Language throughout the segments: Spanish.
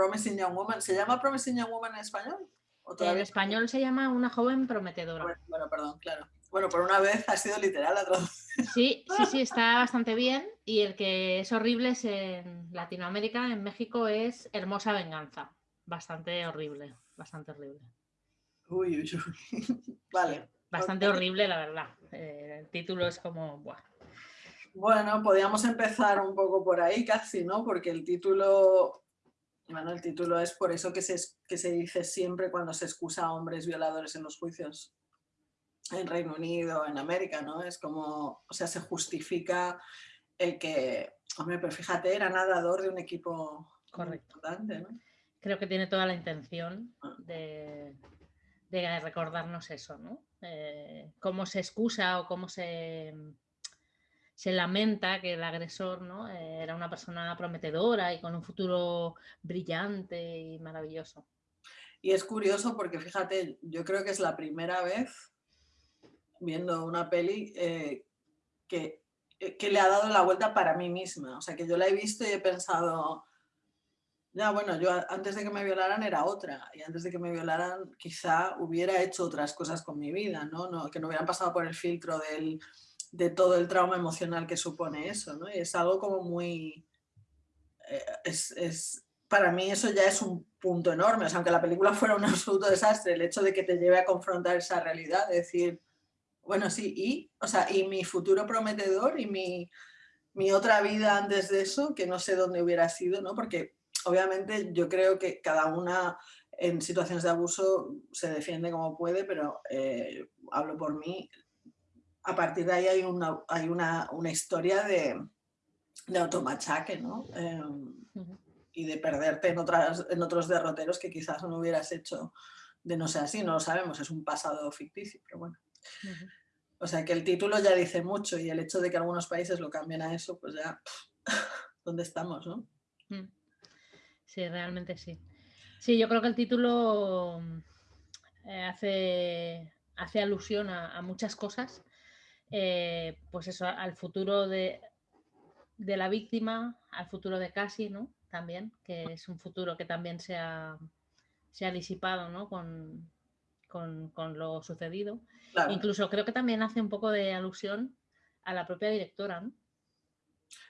Promising Young Woman. ¿Se llama Promising Young Woman en español? En español se llama Una joven prometedora. Bueno, perdón, claro. Bueno, por una vez ha sido literal la traducción. Sí, sí, sí, está bastante bien. Y el que es horrible es en Latinoamérica, en México, es Hermosa Venganza. Bastante horrible, bastante horrible. Uy, uy, uy. Vale. Bastante horrible, la verdad. Eh, el título es como... Buah. Bueno, podríamos empezar un poco por ahí casi, ¿no? Porque el título, bueno, el título es por eso que se, que se dice siempre cuando se excusa a hombres violadores en los juicios en Reino Unido, en América, ¿no? Es como, o sea, se justifica el que, hombre, pero fíjate, era nadador de un equipo Correcto. importante, ¿no? Creo que tiene toda la intención ah. de, de recordarnos eso, ¿no? Eh, cómo se excusa o cómo se, se lamenta que el agresor ¿no? Eh, era una persona prometedora y con un futuro brillante y maravilloso. Y es curioso porque fíjate, yo creo que es la primera vez viendo una peli eh, que, que, le ha dado la vuelta para mí misma. O sea, que yo la he visto y he pensado, ya, bueno, yo antes de que me violaran era otra y antes de que me violaran quizá hubiera hecho otras cosas con mi vida, ¿no? no que no hubieran pasado por el filtro del, de todo el trauma emocional que supone eso, ¿no? Y es algo como muy... Eh, es, es, para mí eso ya es un punto enorme, o sea, aunque la película fuera un absoluto desastre, el hecho de que te lleve a confrontar esa realidad, decir, bueno, sí, y, o sea, y mi futuro prometedor y mi, mi otra vida antes de eso, que no sé dónde hubiera sido, ¿no? Porque obviamente yo creo que cada una en situaciones de abuso se defiende como puede, pero eh, hablo por mí, a partir de ahí hay una, hay una, historia de, de automachaque, ¿no? Em, y de perderte en, otras, en otros derroteros que quizás no hubieras hecho de no ser así, no lo sabemos, es un pasado ficticio, pero bueno. O sea que el título ya dice mucho y el hecho de que algunos países lo cambien a eso, pues ya, ¿dónde estamos, no? Mm. Sí, realmente sí. Sí, yo creo que el título eh, hace, hace alusión a, muchas cosas. Eh, pues eso, al futuro de, de, la víctima, al futuro de Casi, ¿no? También, que es un futuro que también se ha, se ha disipado, ¿no? Con, con, con lo sucedido. Incluso creo que también hace un poco de alusión a la propia directora, ¿no?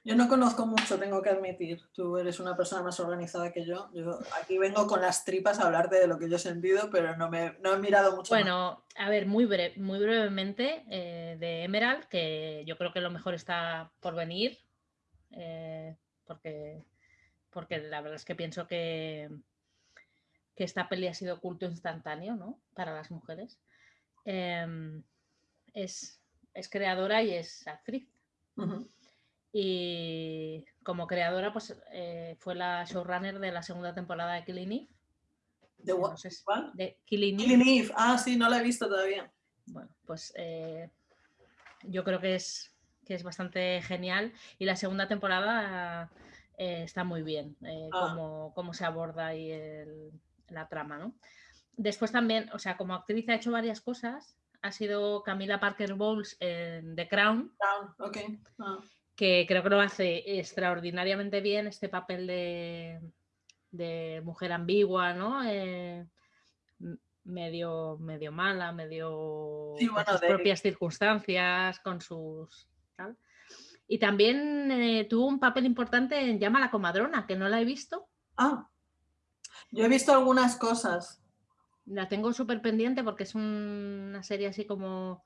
Yo no conozco mucho, tengo que admitir. Tú eres una persona más organizada que yo. Yo aquí vengo con las tripas a hablarte de lo que yo he sentido, pero no, me, no he mirado mucho. Bueno, a ver, muy, muy brevemente eh, de Emerald, que yo creo que lo mejor está por venir, eh, porque, porque la verdad es que pienso que, que esta peli ha sido culto instantáneo ¿no? para las mujeres. Em, es, es, creadora y es actriz. Y como creadora, pues eh, fue la showrunner de la segunda temporada de Killing Eve. ¿De, no de Killing Eve. Ah, sí, no la he visto todavía. Bueno, pues eh, yo creo que es, que es bastante genial. Y la segunda temporada eh, está muy bien, ah. cómo, se aborda ahí la trama, ¿no? Después también, o sea, como actriz ha hecho varias cosas. Ha sido Camila Parker Bowles en The Crown. Crown, ok. Ah que creo que lo hace extraordinariamente bien este papel de, mujer ambigua, ¿no? Eh, medio, medio mala, medio con sus propias circunstancias, con sus Y también eh, tuvo un papel importante en Llama a la comadrona, que no la he visto. Ah, yo he visto algunas cosas. La tengo súper pendiente porque es una serie así como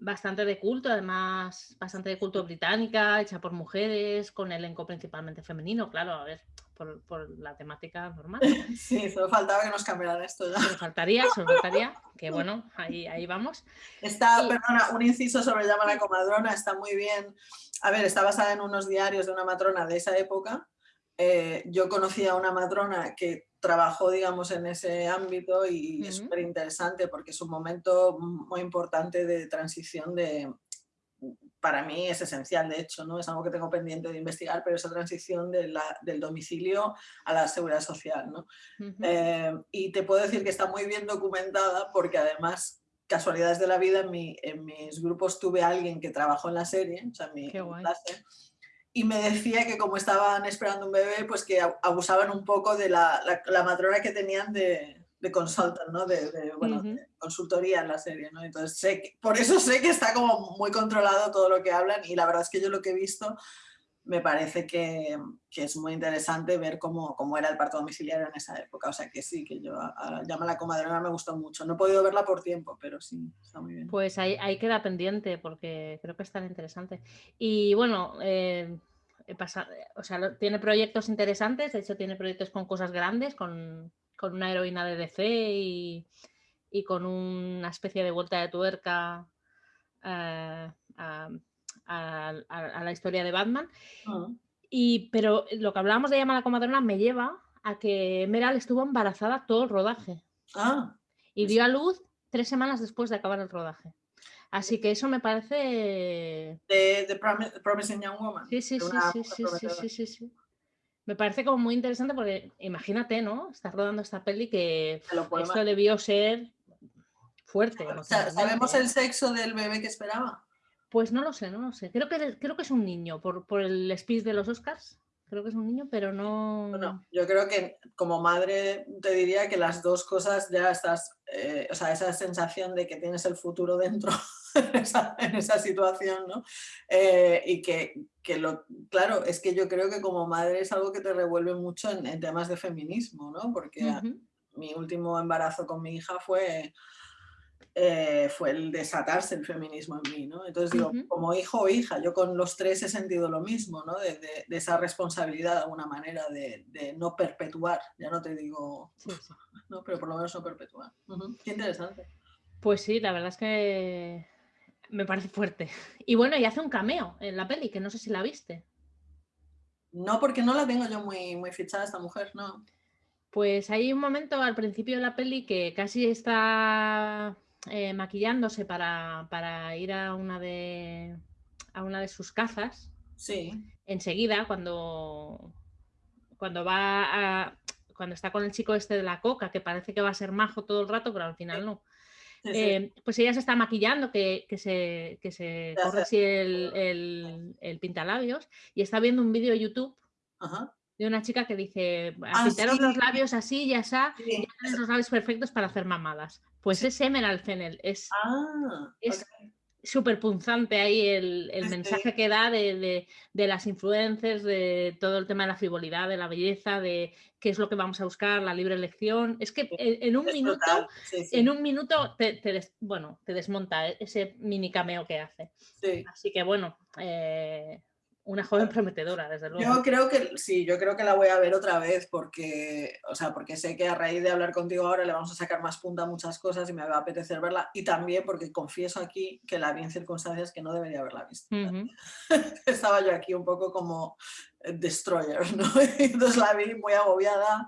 bastante de culto, además bastante de culto británica, hecha por mujeres, con elenco principalmente femenino, claro, a ver, por, la temática normal. Sí, solo faltaba que nos cambiaran esto ya. Solo faltaría, solo faltaría, que bueno, ahí, ahí vamos. Está, perdona, un inciso sobre Llama la comadrona, está muy bien. A ver, está basada en unos diarios de una matrona de esa época. Eh, yo conocía a una matrona que trabajó, digamos, en ese ámbito y es súper interesante porque es un momento muy importante de transición de, para mí es esencial, de hecho, ¿no? es algo que tengo pendiente de investigar, pero esa transición de la, del domicilio a la seguridad social. ¿no? Eh, y te puedo decir que está muy bien documentada porque además, casualidades de la vida, en, mi, en mis grupos tuve a alguien que trabajó en la serie, o sea, en mi clase, y me decía que como estaban esperando un bebé, pues que abusaban un poco de la, la, matrona que tenían de, de consultant, ¿no? De, bueno, consultoría en la serie, ¿no? Entonces, sé por eso sé que está como muy controlado todo lo que hablan y la verdad es que yo lo que he visto me parece que, que es muy interesante ver cómo, cómo, era el parto domiciliario en esa época. O sea que sí, que yo a, Llama la comadrona me gustó mucho. No he podido verla por tiempo, pero sí, está muy bien. Pues ahí, queda pendiente porque creo que es tan interesante. Y bueno, eh, pasa, o sea, tiene proyectos interesantes, de hecho tiene proyectos con cosas grandes, con, con una heroína de DC y, y, con una especie de vuelta de tuerca. A, la historia de Batman. Ah. Y, pero lo que hablábamos de llamar a comadrona me lleva a que Meral estuvo embarazada todo el rodaje. Ah, y dio a luz tres semanas después de acabar el rodaje. Así que eso me parece... De, Promising Young Woman. Sí, sí, sí, sí, sí, sí, sí, Me parece como muy interesante porque imagínate, ¿no? Estás rodando esta peli que esto debió ser fuerte. ¿Sabemos el sexo del bebé que esperaba? Pues no lo sé, no lo sé. Creo que, creo que es un niño, por, por el speech de los Oscars. Creo que es un niño, pero no... Bueno, yo creo que como madre te diría que las dos cosas ya estás, eh, o sea, esa sensación de que tienes el futuro dentro en, esa, situación, ¿no? Eh, y que, que, lo, claro, es que yo creo que como madre es algo que te revuelve mucho en, temas de feminismo, ¿no? Porque mi último embarazo con mi hija fue eh, fue el desatarse el feminismo en mí, ¿no? Entonces digo, como hijo o hija, yo con los tres he sentido lo mismo, ¿no? De, esa responsabilidad de alguna manera de, no perpetuar, ya no te digo, ¿no? pero por lo menos no perpetuar. Qué interesante. Pues sí, la verdad es que me parece fuerte. Y bueno, y hace un cameo en la peli, que no sé si la viste. No, porque no la tengo yo muy, muy fichada esta mujer, no. Pues hay un momento al principio de la peli que casi está eh, maquillándose para, ir a una de a una de sus cazas. Sí. Enseguida, cuando, cuando va a, cuando está con el chico este de la coca, que parece que va a ser majo todo el rato, pero al final no. Eh, pues ella se está maquillando, que, se, que se corre así el, el, el, pintalabios, y está viendo un vídeo de YouTube de una chica que dice, ah, pintaros los labios así ya los labios perfectos para hacer mamadas. Pues es Emerald Fennel, es ah, súper punzante ahí el, mensaje que da de, las influencias, de todo el tema de la frivolidad, de la belleza, de qué es lo que vamos a buscar, la libre elección. Es que en, un minuto, en un minuto te, bueno, te desmonta ese mini cameo que hace. Así que bueno, eh, una joven prometedora, desde luego. Yo creo que sí, yo creo que la voy a ver otra vez porque, o sea, porque sé que a raíz de hablar contigo ahora le vamos a sacar más punta a muchas cosas y me va a apetecer verla. Y también porque confieso aquí que la vi en circunstancias que no debería haberla visto. Estaba yo aquí un poco como eh, destroyer, ¿no? Entonces la vi muy agobiada.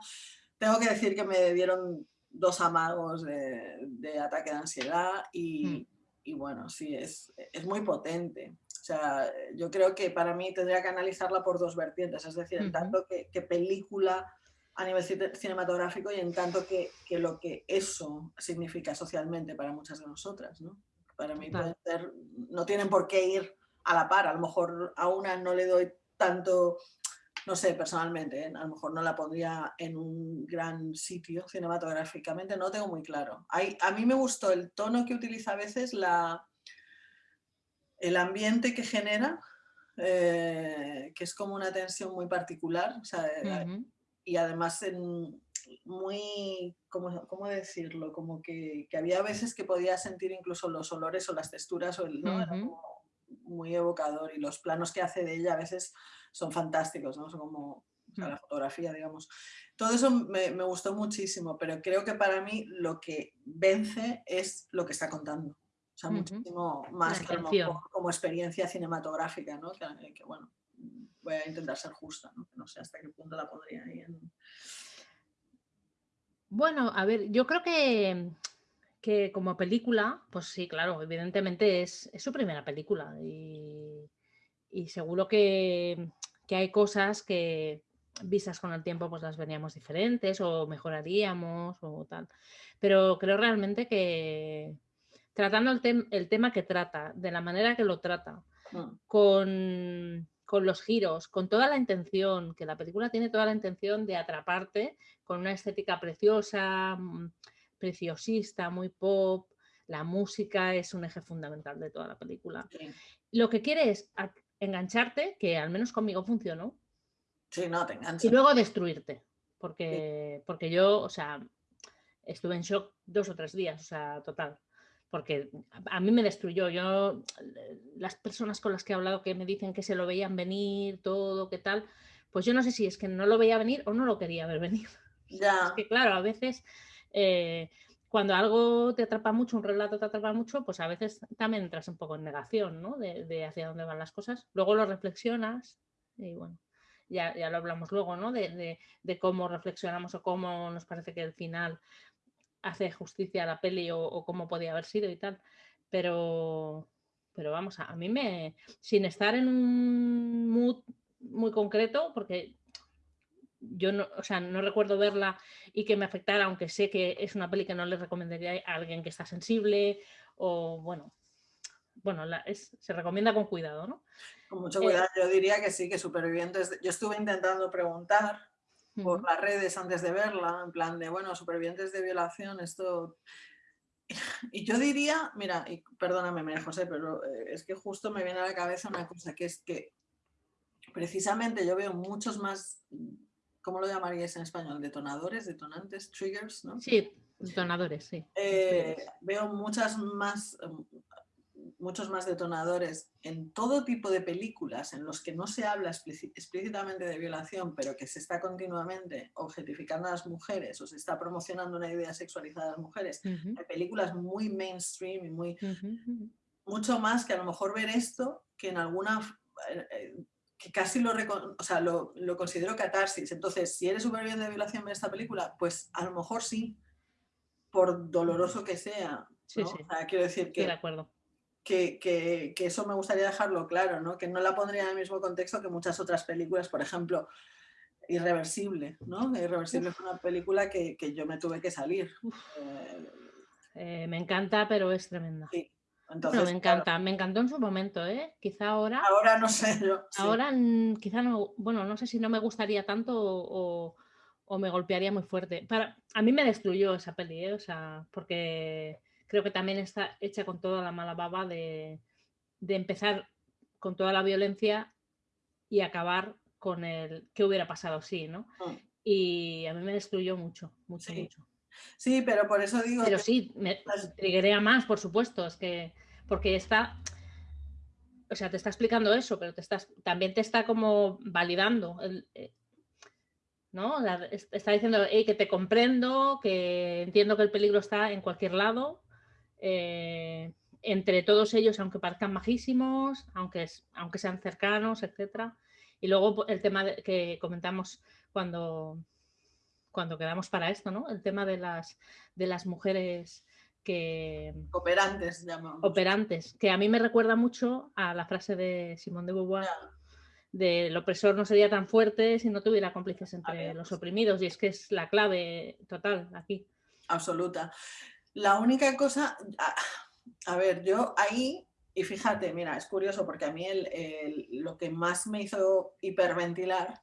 Tengo que decir que me dieron dos amagos de, ataque de ansiedad y, mm. y bueno, sí, es, es muy potente. O sea, yo creo que para mí tendría que analizarla por dos vertientes, es decir, en tanto que, película a nivel cinematográfico y en tanto que, que, lo que eso significa socialmente para muchas de nosotras. ¿no? Para mí no tienen por qué ir a la par, a lo mejor a una no le doy tanto, no sé, personalmente, ¿eh? a lo mejor no la pondría en un gran sitio cinematográficamente, no tengo muy claro. Hay, a mí me gustó el tono que utiliza a veces la el ambiente que genera, eh, que es como una tensión muy particular, y además en, muy, ¿cómo, ¿cómo, decirlo? Como que, que, había veces que podía sentir incluso los olores o las texturas, o el, ¿no? muy evocador y los planos que hace de ella a veces son fantásticos, ¿no? Son como la fotografía, digamos. Todo eso me, me, gustó muchísimo, pero creo que para mí lo que vence es lo que está contando sea, muchísimo más como, experiencia cinematográfica, ¿no? Que, bueno, voy a intentar ser justa, ¿no? Que no sé hasta qué punto la podría ir Bueno, a ver, yo creo que, que como película, pues sí, claro, evidentemente es, su primera película y, seguro que, que, hay cosas que vistas con el tiempo pues las veríamos diferentes o mejoraríamos o tal. Pero creo realmente que, tratando el, tema que trata, de la manera que lo trata, mm. con, con los giros, con toda la intención, que la película tiene toda la intención de atraparte con una estética preciosa, mm, preciosista, muy pop, la música es un eje fundamental de toda la película. Lo que quiere es engancharte, que al menos conmigo funcionó. Sí, no, te engancha. Y luego destruirte, porque, porque yo, o sea, estuve en shock dos o tres días, o sea, total. Porque a mí me destruyó. Yo, las personas con las que he hablado que me dicen que se lo veían venir, todo, qué tal, pues yo no sé si es que no lo veía venir o no lo quería ver venir. Ya. Es que claro, a veces eh, cuando algo te atrapa mucho, un relato te atrapa mucho, pues a veces también entras un poco en negación, ¿no? De, hacia dónde van las cosas. Luego lo reflexionas y bueno, ya, ya lo hablamos luego, ¿no? De, cómo reflexionamos o cómo nos parece que el final hace justicia a la peli o, cómo podía haber sido y tal. Pero, pero vamos, a, a mí me, sin estar en un mood muy concreto, porque yo no, o sea, no recuerdo verla y que me afectara, aunque sé que es una peli que no le recomendaría a alguien que está sensible o bueno, bueno, se recomienda con cuidado, ¿no? Con mucho eh, cuidado, yo diría que sí, que supervivientes, yo estuve intentando preguntar por las redes antes de verla, en plan de, bueno, supervivientes de violación, esto... Y yo diría, mira, y perdóname María José, pero eh, es que justo me viene a la cabeza una cosa, que es que precisamente yo veo muchos más ¿cómo lo llamaríais en español? Detonadores, detonantes, triggers, ¿no? Sí, detonadores, sí. Eh, veo muchas más, em, muchos más detonadores en todo tipo de películas en los que no se habla explícitamente de violación, pero que se está continuamente objetificando a las mujeres o se está promocionando una idea sexualizada a las mujeres. Hay películas muy mainstream y muy... Mucho más que a lo mejor ver esto que en alguna eh, eh, que casi lo, o sea, lo, lo, considero catarsis. Entonces, si eres superviviente de violación en esta película, pues a lo mejor sí, por doloroso que sea. Sí, sí. quiero decir que, de acuerdo. Que, que, que, eso me gustaría dejarlo claro, ¿no? que no la pondría en el mismo contexto que muchas otras películas, por ejemplo, Irreversible, ¿no? Irreversible fue una película que, yo me tuve que salir. Eh, eh, me encanta, pero es tremenda. Sí, me encanta, me encantó en su momento, ¿eh? Quizá ahora. Ahora no sé yo. Ahora quizá no, bueno, no sé si no me gustaría tanto o, me golpearía muy fuerte. Para, a mí me destruyó esa peli, ¿eh? o sea, porque creo que también está hecha con toda la mala baba de, empezar con toda la violencia y acabar con el qué hubiera pasado si, ¿no? Mm. Y a mí me destruyó mucho, mucho, mucho. Sí, pero por eso digo. Pero sí, me triguería más, por supuesto. Es que. Porque está. O sea, te está explicando eso, pero te estás, también te está como validando. Eh, ¿No? Está diciendo que te comprendo, que entiendo que el peligro está en cualquier lado. Eh, entre todos ellos, aunque parezcan majísimos, aunque, aunque sean cercanos, etc. Y luego el tema que comentamos cuando, cuando quedamos para esto, ¿no? El tema de las, de las mujeres que... Operantes, llamamos. Operantes, que a mí me recuerda mucho a la frase de Simón de Beauvoir, de el opresor no sería tan fuerte si no tuviera cómplices entre los oprimidos, y es que es la clave total aquí. Absoluta. La única cosa, a, ver, yo ahí, y fíjate, mira, es curioso porque a mí lo que más me hizo hiperventilar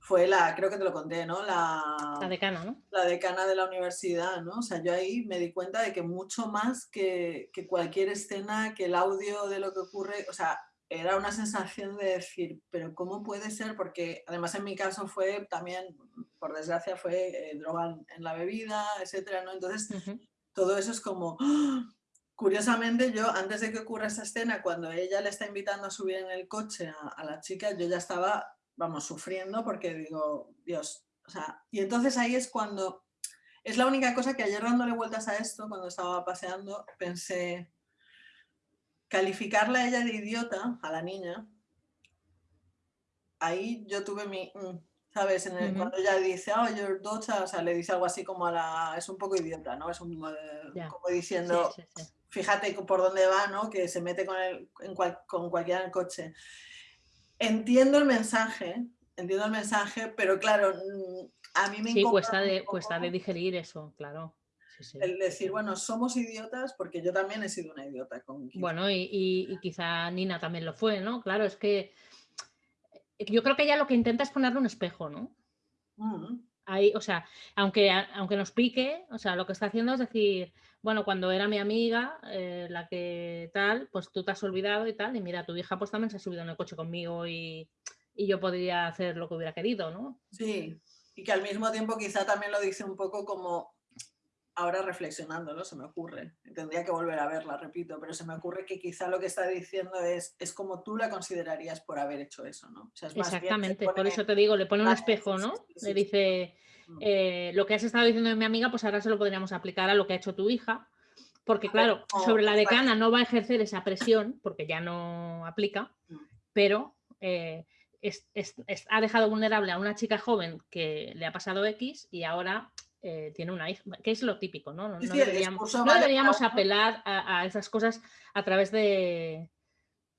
fue la, creo que te lo conté, ¿no? La, decana, ¿no? La decana de la universidad, ¿no? O sea, yo ahí me di cuenta de que mucho más que, que cualquier escena, que el audio de lo que ocurre, o sea, era una sensación de decir, pero ¿cómo puede ser? Porque además en mi caso fue también, por desgracia, fue eh, droga en la bebida, etcétera, ¿no? Entonces, todo eso es como... Curiosamente, yo antes de que ocurra esa escena, cuando ella le está invitando a subir en el coche a, a la chica, yo ya estaba vamos, sufriendo porque digo, Dios, o sea, y entonces ahí es cuando, es la única cosa que ayer dándole vueltas a esto, cuando estaba paseando, pensé, calificarla a ella de idiota, a la niña, ahí yo tuve mi, mm, ¿sabes? En el, Cuando ella dice, oh, your daughter, o sea, le dice algo así como a la, es un poco idiota, ¿no? Es un, eh, como diciendo, fíjate por dónde va, ¿no? Que se mete con, el, en con cualquiera en el coche. Entiendo el mensaje, entiendo el mensaje, pero claro, mm, a mí me Sí, cuesta de, cuesta de digerir eso, claro. El decir, bueno, somos idiotas porque yo también he sido una idiota. Con bueno, y, quizá Nina también lo fue, ¿no? Claro, es que yo creo que ella lo que intenta es ponerle un espejo, ¿no? Mm. Ahí, o sea, aunque, aunque nos pique, o sea, lo que está haciendo es decir, bueno, cuando era mi amiga, eh, la que tal, pues tú te has olvidado y tal, y mira, tu hija pues también se ha subido en el coche conmigo y, y yo podría hacer lo que hubiera querido, ¿no? Sí, y que al mismo tiempo quizá también lo dice un poco como, ahora reflexionándolo, se me ocurre, tendría que volver a verla, repito, pero se me ocurre que quizá lo que está diciendo es, es como tú la considerarías por haber hecho eso, ¿no? Exactamente, por eso te digo, le pone un espejo, ¿no? le dice, mm. eh, lo que has estado diciendo de mi amiga, pues ahora se lo podríamos aplicar a lo que ha hecho tu hija, porque claro, sobre la decana no va a ejercer esa presión, porque ya no aplica, mm. pero... Eh, ha dejado vulnerable a una chica joven que le ha pasado X y ahora eh, tiene una hija, que es lo típico, ¿no? No, deberíamos, apelar a, esas cosas a través de,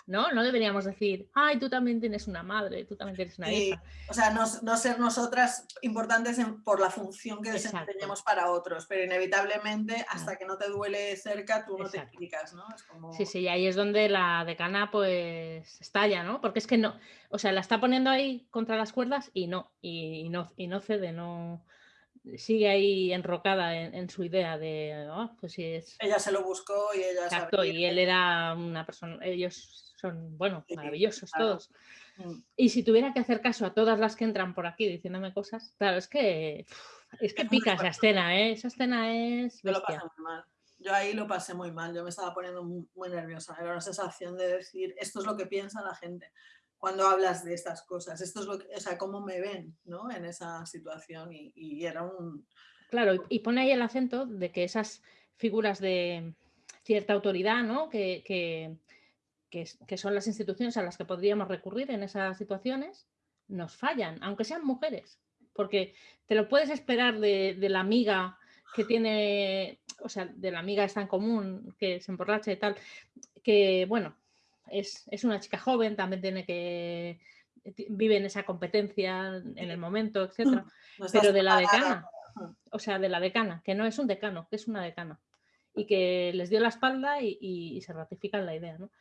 ¿no? No deberíamos decir, ay, tú también tienes una madre, tú también tienes una hija. O sea, no, ser nosotras importantes por la función que desempeñemos para otros, pero inevitablemente hasta que no te duele cerca tú no te explicas, ¿no? Sí, sí, y ahí es donde la decana pues estalla, ¿no? Porque es que no, o sea, la está poniendo ahí contra las cuerdas y no, y no, y no cede, no sigue ahí enrocada en, su idea de, oh, pues si es... Ella se lo buscó y ella... Exacto, y él era una persona, ellos son, bueno, maravillosos todos. Mm. Y si tuviera que hacer caso a todas las que entran por aquí diciéndome cosas, claro, es que, es que pica esa escena, ¿eh? Esa escena es... Yo lo pasé muy mal. Yo ahí lo pasé muy mal, yo me estaba poniendo muy, muy nerviosa, era una sensación de decir, esto es lo que piensa la gente cuando hablas de estas cosas. Esto es lo que, o sea, cómo me ven ¿no? en esa situación y, era un... Claro, y, pone ahí el acento de que esas figuras de cierta autoridad, ¿no? Que, que, que, son las instituciones a las que podríamos recurrir en esas situaciones, nos fallan, aunque sean mujeres, porque te lo puedes esperar de, de la amiga que tiene, o sea, de la amiga está en común, que se emborracha y tal, que bueno, es, una chica joven, también tiene que vive en esa competencia en el momento, etcétera, pero de la decana, o sea, de la decana, que no es un decano, que es una decana, y que les dio la espalda y, se ratifica en la idea, ¿no?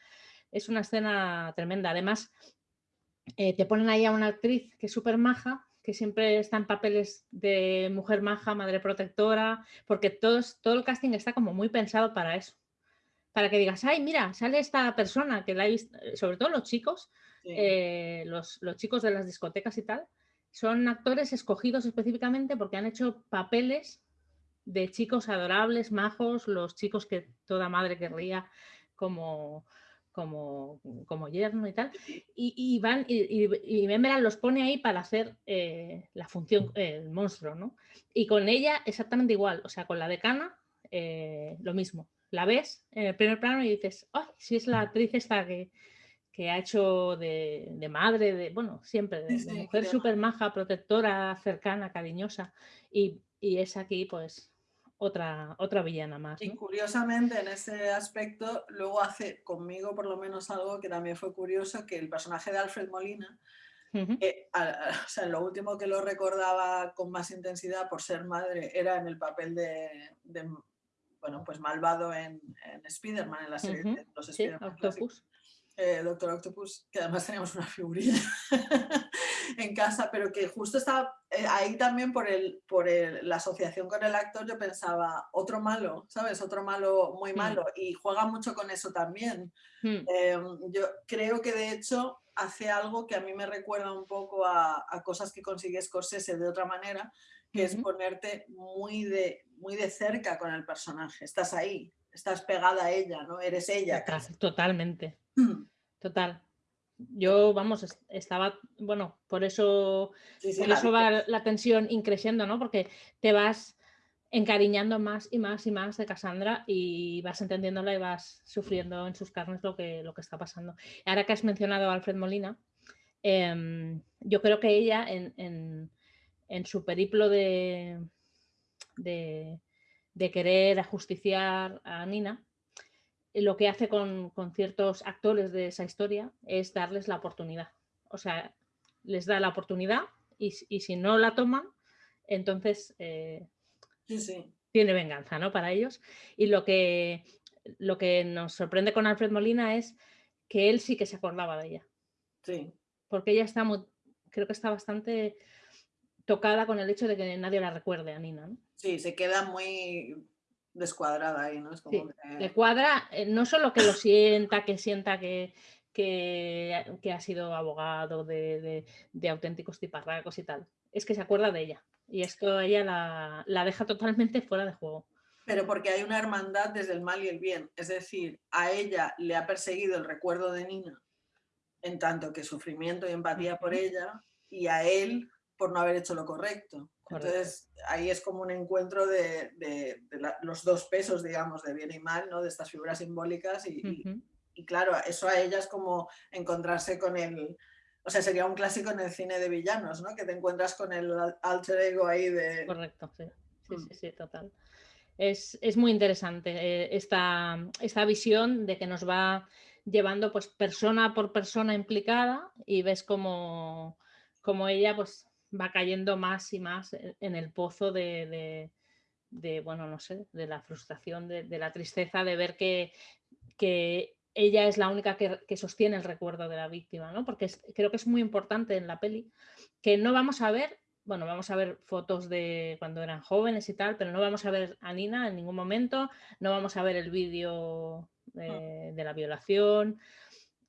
Es una escena tremenda. Además, eh, te ponen ahí a una actriz que es súper maja, que siempre está en papeles de mujer maja, madre protectora, porque todo el casting está como muy pensado para eso para que digas, ay, mira, sale esta persona que la he visto, eh, sobre todo los chicos, eh, los, chicos de las discotecas y tal, son actores escogidos específicamente porque han hecho papeles de chicos adorables, majos, los chicos que toda madre querría como, como, como yerno y tal. Y, van, y, y, los pone ahí para hacer eh, la función, el monstruo, ¿no? Y con ella exactamente igual, o sea, con la decana, lo mismo la ves en el primer plano y dices, ¡ay! si es la actriz esta que, que ha hecho de, madre, de, bueno, siempre, de, mujer súper maja, protectora, cercana, cariñosa. Y, es aquí, pues, otra, otra villana más. Y curiosamente, en ese aspecto, luego hace conmigo por lo menos algo que también fue curioso, que el personaje de Alfred Molina, o sea, lo último que lo recordaba con más intensidad por ser madre era en el papel de, bueno, pues malvado en, en Spider-Man, en la serie de los Spider-Man. Octopus. Eh, Doctor Octopus, que además teníamos una figurilla en casa, pero que justo estaba eh, ahí también por, el, por la asociación con el actor, yo pensaba, otro malo, ¿sabes? Otro malo muy mm. malo, y juega mucho con eso también. Mm. Em, yo creo que de hecho hace algo que a mí me recuerda un poco a, a cosas que consigue Scorsese de otra manera, que es ponerte muy de, muy de cerca con el personaje. Estás ahí, estás pegada a ella, ¿no? Eres ella. Totalmente. Total. Yo, vamos, estaba, bueno, por eso, por eso va la tensión increciendo, ¿no? Porque te vas encariñando más y más y más de Cassandra y vas entendiéndola y vas sufriendo en sus carnes lo que, lo que está pasando. Ahora que has mencionado a Alfred Molina, em, yo creo que ella en en su periplo de, de, querer ajusticiar a Nina, lo que hace con, ciertos actores de esa historia es darles la oportunidad. O sea, les da la oportunidad y, si no la toman, entonces eh, tiene venganza ¿no? para ellos. Y lo que, lo que nos sorprende con Alfred Molina es que él sí que se acordaba de ella. Sí. porque ella está muy, creo que está bastante tocada con el hecho de que nadie la recuerde a Nina. ¿no? Sí, se queda muy descuadrada ahí, ¿no? Es como Sí, que- Le cuadra, eh, no solo que lo sienta, que sienta que, que, que ha sido abogado de, de- de auténticos tiparracos y tal, es que se acuerda de ella. Y esto ella la, la deja totalmente fuera de juego. Pero porque hay una hermandad desde el mal y el bien. Es decir, a ella le ha perseguido el recuerdo de Nina, en tanto que sufrimiento y empatía por ella, y a él por no haber hecho lo correcto. Correcto. Entonces, ahí es como un encuentro de, de- de la- los dos pesos, digamos, de bien y mal, ¿no? de estas figuras simbólicas. Y, claro, eso a ella es como encontrarse con el... O sea, sería un clásico en el cine de villanos, ¿no? Que te encuentras con el al- alter ego ahí de... Correcto, sí. Sí, Mm. sí, sí, total. Es, es muy interesante eh, esta, esta visión de que nos va llevando pues persona por persona implicada y ves como, como ella pues va cayendo más y más en el pozo de, de- de, bueno, no sé, de la frustración, de, de la tristeza de ver que, que ella es la única que, que sostiene el recuerdo de la víctima, ¿no? Porque es- creo que es muy importante en la peli que no vamos a ver, bueno, vamos a ver fotos de cuando eran jóvenes y tal, pero no vamos a ver a Nina en ningún momento, no vamos a ver el vídeo eh, de la violación,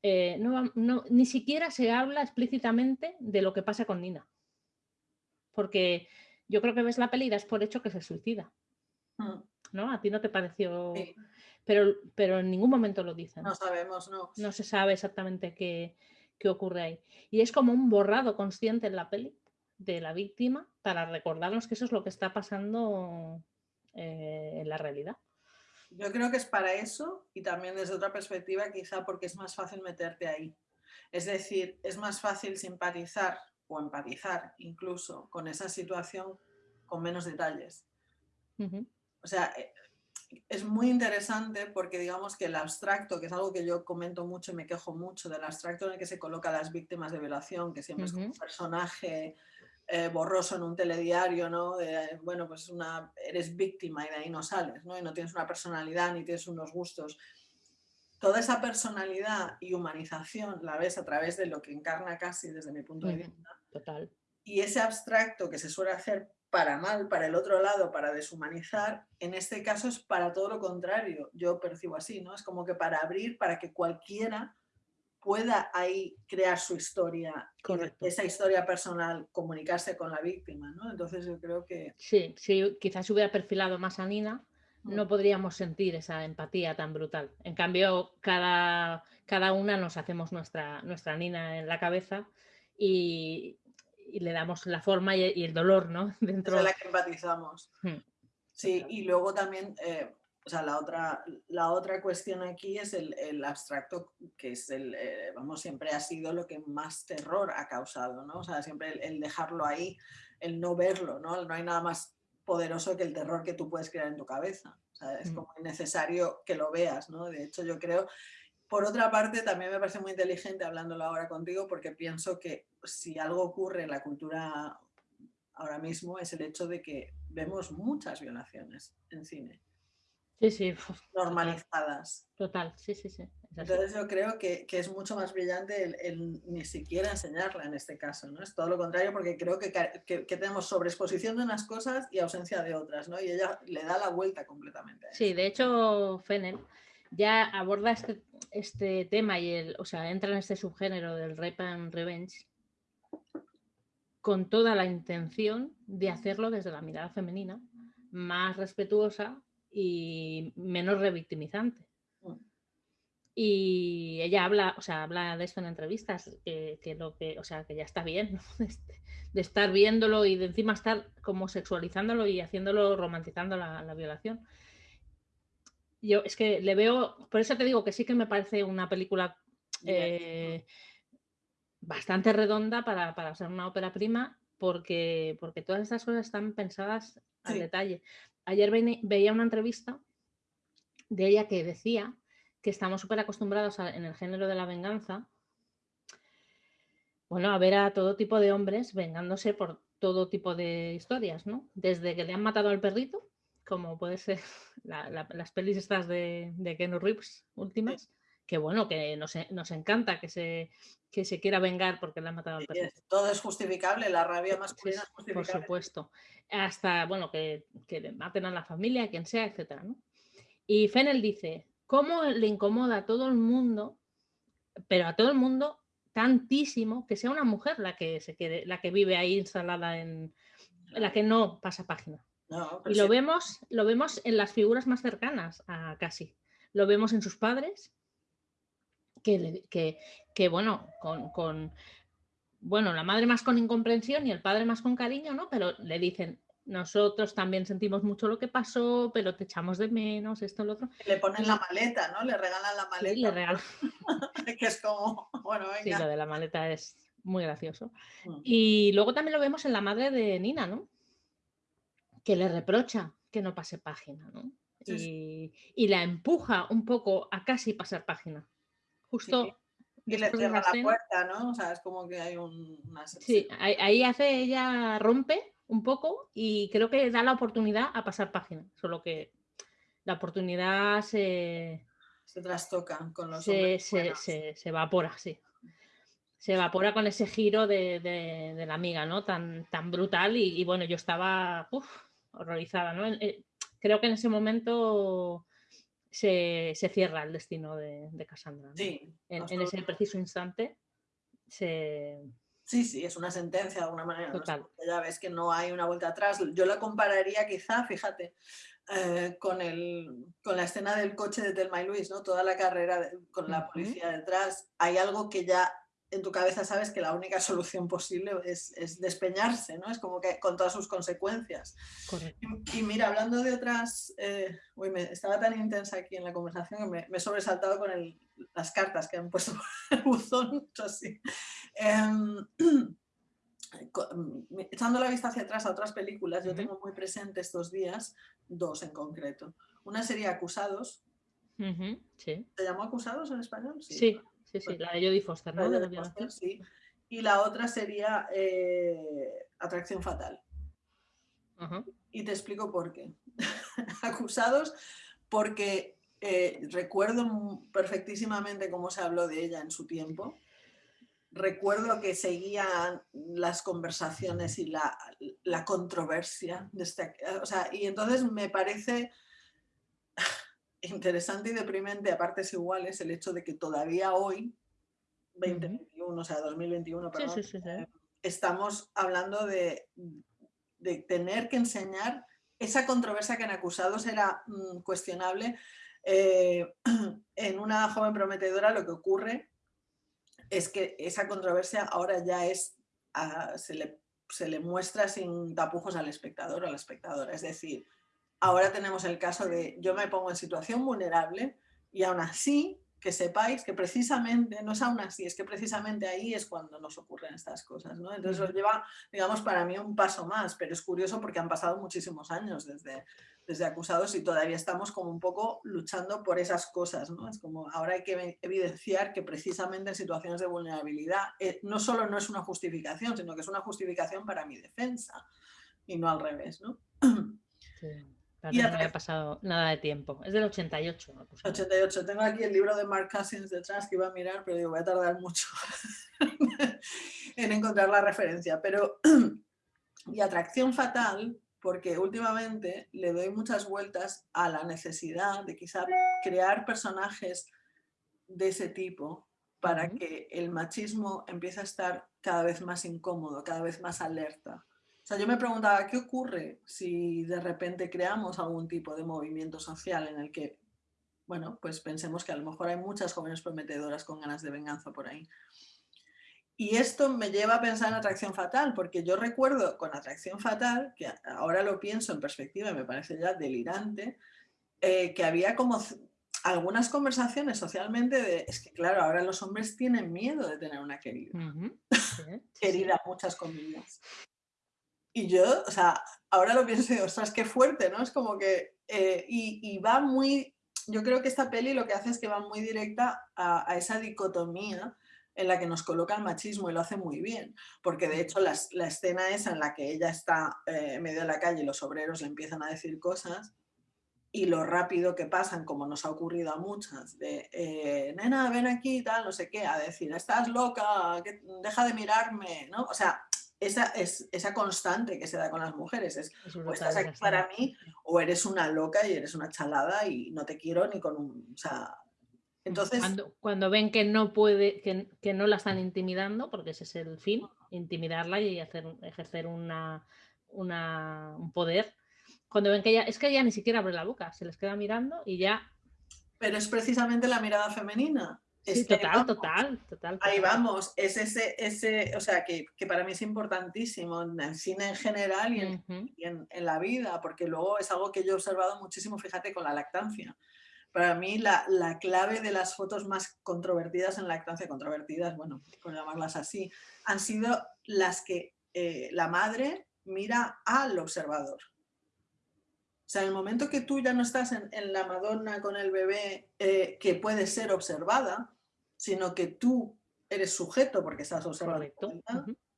eh, no- ni siquiera se habla explícitamente de lo que pasa con Nina. Porque yo creo que ves la peli y das por hecho que se suicida, Mm, ¿no? A ti no te pareció, sí, pero, pero en ningún momento lo dicen. no sabemos, ¿no? No se sabe exactamente qué, qué ocurre ahí. Y es como un borrado consciente en la peli de la víctima para recordarnos que eso es lo que está pasando eh, en la realidad. Yo creo que es para eso y también desde otra perspectiva, quizá porque es más fácil meterte ahí. Es decir, es más fácil simpatizar o empatizar incluso con esa situación con menos detalles. Ujú, O sea, eh, es muy interesante porque digamos que el abstracto, que es algo que yo comento mucho y me quejo mucho del abstracto en el que se coloca a las víctimas de violación, que siempre es como un Ujú. personaje eh, borroso en un telediario, ¿no? De, bueno, pues una, eres víctima y de ahí no sales, ¿no? Y no tienes una personalidad ni tienes unos gustos. Toda esa personalidad y humanización la ves a través de lo que encarna casi desde mi punto de vista Total. y ese abstracto que se suele hacer para mal, para el otro lado, para deshumanizar, en este caso es para todo lo contrario. Yo percibo así, ¿no? Es como que para abrir, para que cualquiera pueda ahí crear su historia, Correcto. esa historia personal, comunicarse con la víctima, ¿no? Entonces yo creo que Sí, si quizás hubiera perfilado más a Nina, Mm. no podríamos sentir esa empatía tan brutal. En cambio, cada, cada una nos hacemos nuestra, nuestra Nina en la cabeza y, y le damos la forma y, y el dolor, ¿no? es Dentro. de la que empatizamos. Hmm, Sí, y luego también, eh, o sea, la otra, la otra cuestión aquí es el, el abstracto, que es el, eh, vamos, siempre ha sido lo que más terror ha causado, ¿no? O sea, siempre el, el dejarlo ahí, el no verlo, ¿no? No hay nada más poderoso que el terror que tú puedes crear en tu cabeza. O sea, es Mm. como necesario que lo veas, ¿no? De hecho, yo creo, por otra parte, también me parece muy inteligente hablándolo ahora contigo, porque pienso que si algo ocurre en la cultura ahora mismo es el hecho de que vemos muchas violaciones en cine, Sí, sí, normalizadas. total, sí, sí, sí. Entonces yo creo que, que es mucho más brillante el, el ni siquiera enseñarla en este caso, ¿no? Es todo lo contrario porque creo que, que- que tenemos sobreexposición de unas cosas y ausencia de otras, ¿no? Y ella le da la vuelta completamente a. Sí, de hecho, Fennel ya aborda este, este tema y el, o sea, entra en este subgénero del rape and revenge con toda la intención de hacerlo desde la mirada femenina, más respetuosa y menos revictimizante. Mm. Y ella habla, o sea, habla de esto en entrevistas, que, que lo que, o sea, que ya está bien, ¿no? de, de estar viéndolo y de encima estar como sexualizándolo y haciéndolo, romantizando la, la violación. Yo es que le veo, por eso te digo que sí que me parece una película eh, bastante redonda para, para ser una ópera prima, porque, porque todas estas cosas están pensadas al Sí. detalle. Ayer veía una entrevista de ella que decía que estamos súper acostumbrados a- en el género de la venganza, bueno, a ver a todo tipo de hombres vengándose por todo tipo de historias, ¿no? Desde que le han matado al perrito, como puede ser la- la- las pelis estas de, de Keanu Reeves últimas, que bueno, que nos, nos encanta que se, que se quiera vengar porque le ha matado al perro. Todo es justificable, la rabia masculina es justificable. Por supuesto. Hasta, bueno, que, que maten a la familia, quien sea, ¿no? Y Fennel dice, ¿cómo le incomoda a todo el mundo, pero a todo el mundo tantísimo, que sea una mujer la que se quede, la que vive ahí instalada en, la que no pasa página? y lo vemos, lo vemos en las figuras más cercanas a Casi. Lo vemos en sus padres, que, que, bueno, con, con, bueno, la madre más con incomprensión y el padre más con cariño, ¿no? Pero le dicen, nosotros también sentimos mucho lo que pasó, pero te echamos de menos, esto, lo otro. Le ponen la maleta, ¿no? Le regalan la maleta. Sí, le regalan. que es como, bueno, venga. Sí, lo de la maleta es muy gracioso. Mm. Y luego también lo vemos en la madre de Nina, ¿no? Que le reprocha que no pase página, ¿no? y, y, la empuja un poco a casi pasar página. Justo. Y le cierra la, puerta, ¿no? O sea, es como que hay un, una... Sí, ahí, hace, ella rompe un poco y creo que da la oportunidad a pasar página, solo que la oportunidad se... Se trastoca con los se, se, se, evapora, sí. Se evapora con ese giro de, de, la amiga, ¿no? Tan, tan brutal y, bueno, yo estaba horrorizada, ¿no? Eh, creo que en ese momento se, cierra el destino de, Cassandra. Sí, en, ese preciso instante se... Sí, sí, es una sentencia de alguna manera. Ya ves que no hay una vuelta atrás. Yo la compararía quizá, fíjate, eh, con, el, con la escena del coche de Telma y Luis, ¿no? Toda la carrera con la policía detrás. Hay algo que ya en tu cabeza sabes que la única solución posible es, despeñarse, ¿no? Es como que con todas sus consecuencias. Y, mira, hablando de otras, eh, uy, me, estaba tan intensa aquí en la conversación que me, he sobresaltado con las cartas que han puesto por el buzón, así. Em, echando la vista hacia atrás a otras películas, yo tengo muy presente estos días dos en concreto. Una sería Acusados. sí. ¿Se llamó Acusados en español? sí. Sí, sí, la de Jodie Foster, ¿no? sí. Y la otra sería eh, Atracción Fatal. Y te explico por qué. Acusados porque eh, recuerdo perfectísimo cómo se habló de ella en su tiempo. Recuerdo que seguían las conversaciones y la, la controversia. De este, o sea, y entonces me parece interesante y deprimente a partes iguales el hecho de que todavía hoy, 2021, o sea, 2021, perdón, eh, estamos hablando de, de, tener que enseñar esa controversia que en acusados era mm, cuestionable. Eh, en una joven prometedora lo que ocurre es que esa controversia ahora ya es, ah, se, le, se le muestra sin tapujos al espectador o a la espectadora. Es decir, Ahora tenemos el caso de yo me pongo en situación vulnerable y aún así que sepáis que precisamente, no es aún así, es que precisamente ahí es cuando nos ocurren estas cosas. ¿no? Entonces os lleva, digamos, para mí un paso más, pero es curioso porque han pasado muchísimos años desde, desde acusados y todavía estamos como un poco luchando por esas cosas. ¿no? Es como ahora hay que evidenciar que precisamente en situaciones de vulnerabilidad eh, no solo no es una justificación, sino que es una justificación para mi defensa y no al revés. ¿no? Sí y no había pasado nada de tiempo. Es del 88. 88. Tengo aquí el libro de Mark Cousins detrás que iba a mirar, pero digo, voy a tardar mucho en encontrar la referencia. Pero, y atracción fatal, porque últimamente le doy muchas vueltas a la necesidad de quizá crear personajes de ese tipo para que el machismo empiece a estar cada vez más incómodo, cada vez más alerta sea, yo me preguntaba, ¿qué ocurre si de repente creamos algún tipo de movimiento social en el que, bueno, pues pensemos que a lo mejor hay muchas jóvenes prometedoras con ganas de venganza por ahí? Y esto me lleva a pensar en Atracción Fatal, porque yo recuerdo con Atracción Fatal, que ahora lo pienso en perspectiva y me parece ya delirante, eh, que había como algunas conversaciones socialmente de, es que claro, ahora los hombres tienen miedo de tener una querida. querida, muchas comillas. Y yo, o sea, ahora lo pienso y digo, ostras, qué fuerte, ¿no? Es como que, eh, y, va muy, yo creo que esta peli lo que hace es que va muy directa a, esa dicotomía en la que nos coloca el machismo y lo hace muy bien, porque de hecho la, la escena esa en la que ella está eh, en medio de la calle y los obreros le empiezan a decir cosas, y lo rápido que pasan, como nos ha ocurrido a muchas, de eh, nena, ven aquí, tal, no sé qué, a decir, estás loca, deja de mirarme, ¿no? O sea, esa, es, esa constante que se da con las mujeres es, o estás aquí para mí o eres una loca y eres una chalada y no te quiero ni con un... O sea, entonces... Cuando, ven que no puede, que, que, no la están intimidando, porque ese es el fin, intimidarla y hacer, ejercer una, una, un poder, cuando ven que ella, es que ella ni siquiera abre la boca, se les queda mirando y ya. Pero es precisamente la mirada femenina. Sí, total, total, total, Ahí vamos, es ese, ese o sea, que, que, para mí es importantísimo en el cine en general y, en, en, la vida, porque luego es algo que yo he observado muchísimo, fíjate, con la lactancia. Para mí la, la clave de las fotos más controvertidas en lactancia, controvertidas, bueno, por llamarlas así, han sido las que eh, la madre mira al observador. O sea, en el momento que tú ya no estás en, la Madonna con el bebé eh, que puede ser observada, sino que tú eres sujeto porque estás observando,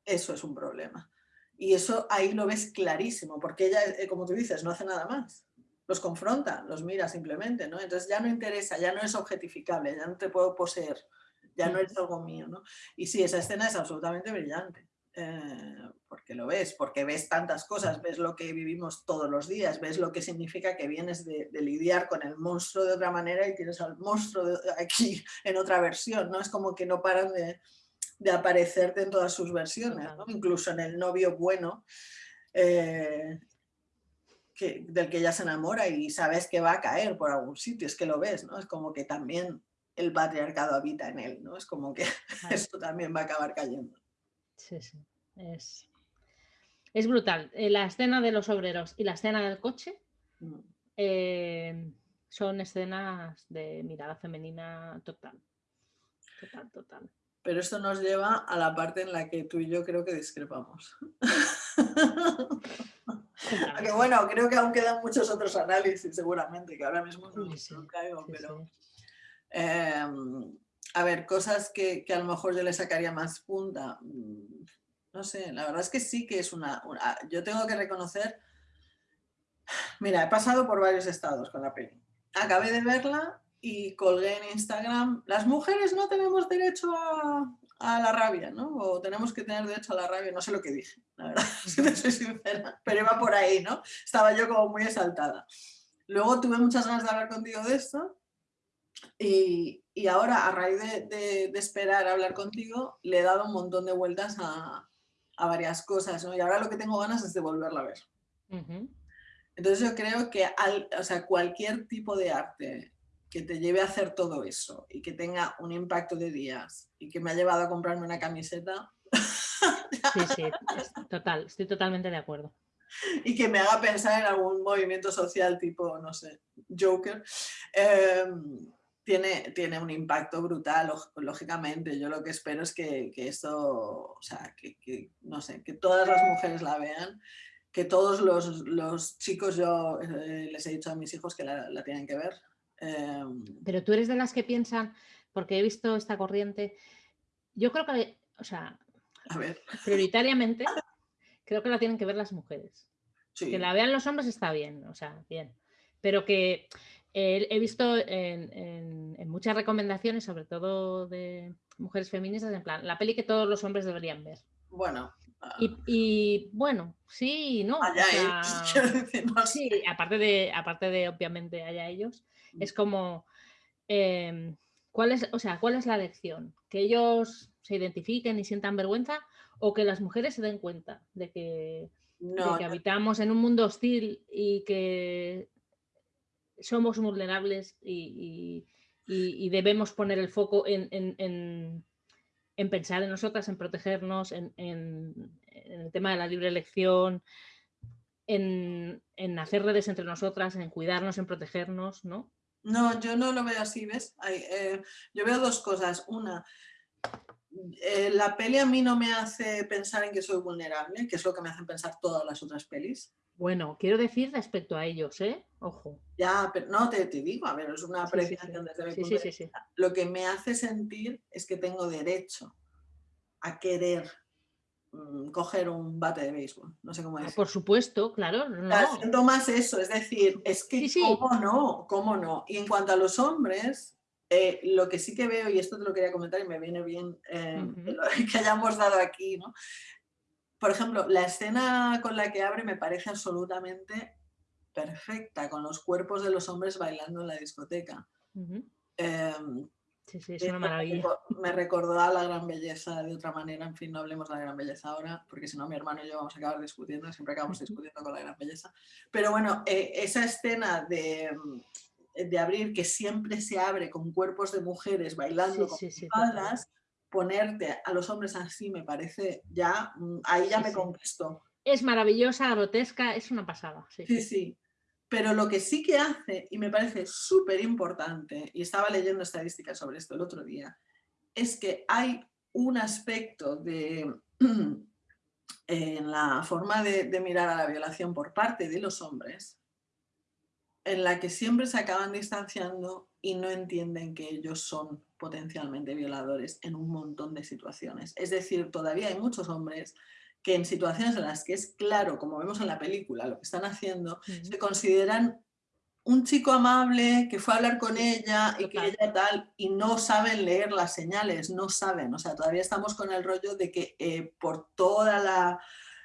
eso es un problema. Y eso ahí lo ves clarísimo, porque ella, eh, como tú dices, no hace nada más. Los confronta, los mira simplemente, ¿no? Entonces ya no interesa, ya no es objetificable, ya no te puedo poseer, ya no eres algo mío, ¿no? Y sí, esa escena es absolutamente brillante. Eh, porque lo ves, porque ves tantas cosas, ves lo que vivimos todos los días, ves lo que significa que vienes de, lidiar con el monstruo de otra manera y tienes al monstruo aquí en otra versión, ¿no? Es como que no paran de, aparecerte en todas sus versiones, incluso en el novio bueno, eh, que, del que ella se enamora y sabes que va a caer por algún sitio, es que lo ves, ¿no? Es como que también el patriarcado habita en él, ¿no? Es como que esto también va a acabar cayendo. Sí, sí. Es, es brutal. Eh, la escena de los obreros y la escena del coche mm. eh, son escenas de mirada femenina total. Total, total. Pero esto nos lleva a la parte en la que tú y yo creo que discrepamos. Aunque bueno, creo que aún quedan muchos otros análisis seguramente, que ahora mismo no, caigo, pero... Em, a ver, cosas que, a lo mejor yo le sacaría más punta. Mm, no sé, la verdad es que sí que es una, Yo tengo que reconocer... Mira, he pasado por varios estados con la peli. Acabé de verla y colgué en Instagram, las mujeres no tenemos derecho a, la rabia, ¿no? O tenemos que tener derecho a la rabia, no sé lo que dije, la verdad, si te soy sincera, pero iba por ahí, ¿no? Estaba yo como muy exaltada. Luego tuve muchas ganas de hablar contigo de esto y, ahora, a raíz de, esperar a hablar contigo, le he dado un montón de vueltas a, varias cosas, ¿no? Y ahora lo que tengo ganas es de volverla a ver. Entonces yo creo que o sea, cualquier tipo de arte que te lleve a hacer todo eso y que tenga un impacto de días y que me ha llevado a comprarme una camiseta. Sí, sí, total, estoy totalmente de acuerdo. Y que me haga pensar en algún movimiento social tipo, no sé, Joker. Em, tiene, tiene un impacto brutal, lógicamente. Yo lo que espero es que, que esto, o sea, que, no sé, que todas las mujeres la vean, que todos los, los chicos, yo eh, les he dicho a mis hijos que la, la tienen que ver. Em, Pero tú eres de las que piensan, porque he visto esta corriente, yo creo que, o sea, a ver. prioritariamente, creo que la tienen que ver las mujeres. Que la vean los hombres está bien, o sea, bien. Pero que he visto en, muchas recomendaciones, sobre todo de mujeres feministas, en plan, la peli que todos los hombres deberían ver. Bueno. Y, bueno, sí, no. Allá Sí, aparte de, aparte de, obviamente, allá ellos, mm. es como, em, ¿cuál es, o sea, ¿cuál es la lección? ¿Que ellos se identifiquen y sientan vergüenza o que las mujeres se den cuenta de que, de que habitamos en un mundo hostil y que somos vulnerables y, debemos poner el foco en, pensar en nosotras, en protegernos, en, el tema de la libre elección, en, hacer redes entre nosotras, en cuidarnos, en protegernos, ¿no? No, yo no lo veo así, ¿ves? Eh, yo veo dos cosas. Una, eh, la peli a mí no me hace pensar en que soy vulnerable, que es lo que me hacen pensar todas las otras pelis. Bueno, quiero decir respecto a ellos, ¿eh? Ojo. Ya, pero no, te, digo, a ver, es una apreciación desde mi punto de vista. Lo que me hace sentir es que tengo derecho a querer mm, coger un bate de béisbol, no sé cómo Ah, decir. por supuesto, claro. No. Siento más eso, es decir, es que Sí, sí. cómo no, cómo no. Y en cuanto a los hombres, eh, lo que sí que veo, y esto te lo quería comentar y me viene bien eh, lo- que hayamos dado aquí, ¿no? Por ejemplo, la escena con la que abre me parece absolutamente perfecta, con los cuerpos de los hombres bailando en la discoteca. Em, Sí, sí, es esto una me maravilla. Me recordó a la gran belleza de otra manera. En fin, no hablemos de la gran belleza ahora, porque si no, mi hermano y yo vamos a acabar discutiendo. Siempre acabamos discutiendo con la gran belleza. Pero bueno, eh, esa escena de, mm, de abrir, que siempre se abre con cuerpos de mujeres bailando Sí, con espaldas, ponerte a los hombres así me parece ya, mm, ahí ya me conquistó. Es maravillosa, grotesca, es una pasada. Sí, Sí, sí. Pero lo que sí que hace, y me parece súper importante, y estaba leyendo estadísticas sobre esto el otro día, es que hay un aspecto de, en la forma de, de mirar a la violación por parte de los hombres, en la que siempre se acaban distanciando y no entienden que ellos son potencialmente violadores en un montón de situaciones. Es decir, todavía hay muchos hombres que en situaciones en las que es claro, como vemos en la película, lo que están haciendo, se consideran un chico amable que fue a hablar con ella y que ella tal, y no saben leer las señales, no saben. O sea, todavía estamos con el rollo de que eh, por toda la.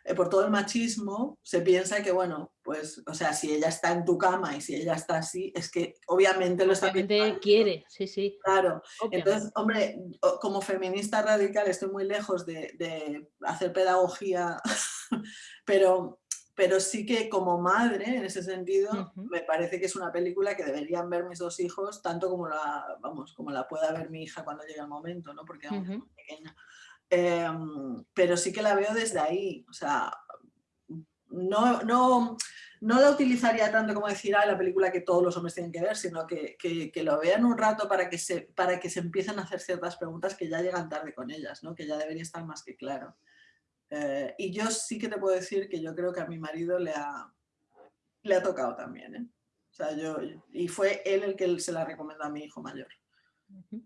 Eh, por todo el machismo se piensa que, bueno, pues, o sea, si ella está en tu cama y si ella está así, es que obviamente lo está Obviamente quiere, sí, sí. Claro, obviamente. entonces, hombre, como feminista radical estoy muy lejos de, de hacer pedagogía, pero, pero sí que como madre, en ese sentido, me parece que es una película que deberían ver mis dos hijos, tanto como la, vamos, como la pueda ver mi hija cuando llegue el momento, ¿no? Porque aún es Ujú. muy pequeña. Em, pero sí que la veo desde ahí, o sea, no, no, no la utilizaría tanto como decir, ah, la película que todos los hombres tienen que ver, sino que, que- que lo vean un rato para que, se, para que se empiecen a hacer ciertas preguntas que ya llegan tarde con ellas, ¿no? que ya debería estar más que claro. Eh, y yo sí que te puedo decir que yo creo que a mi marido le ha, le ha tocado también. ¿eh? O sea, yo, y fue él el que se la recomendó a mi hijo mayor. Ujú.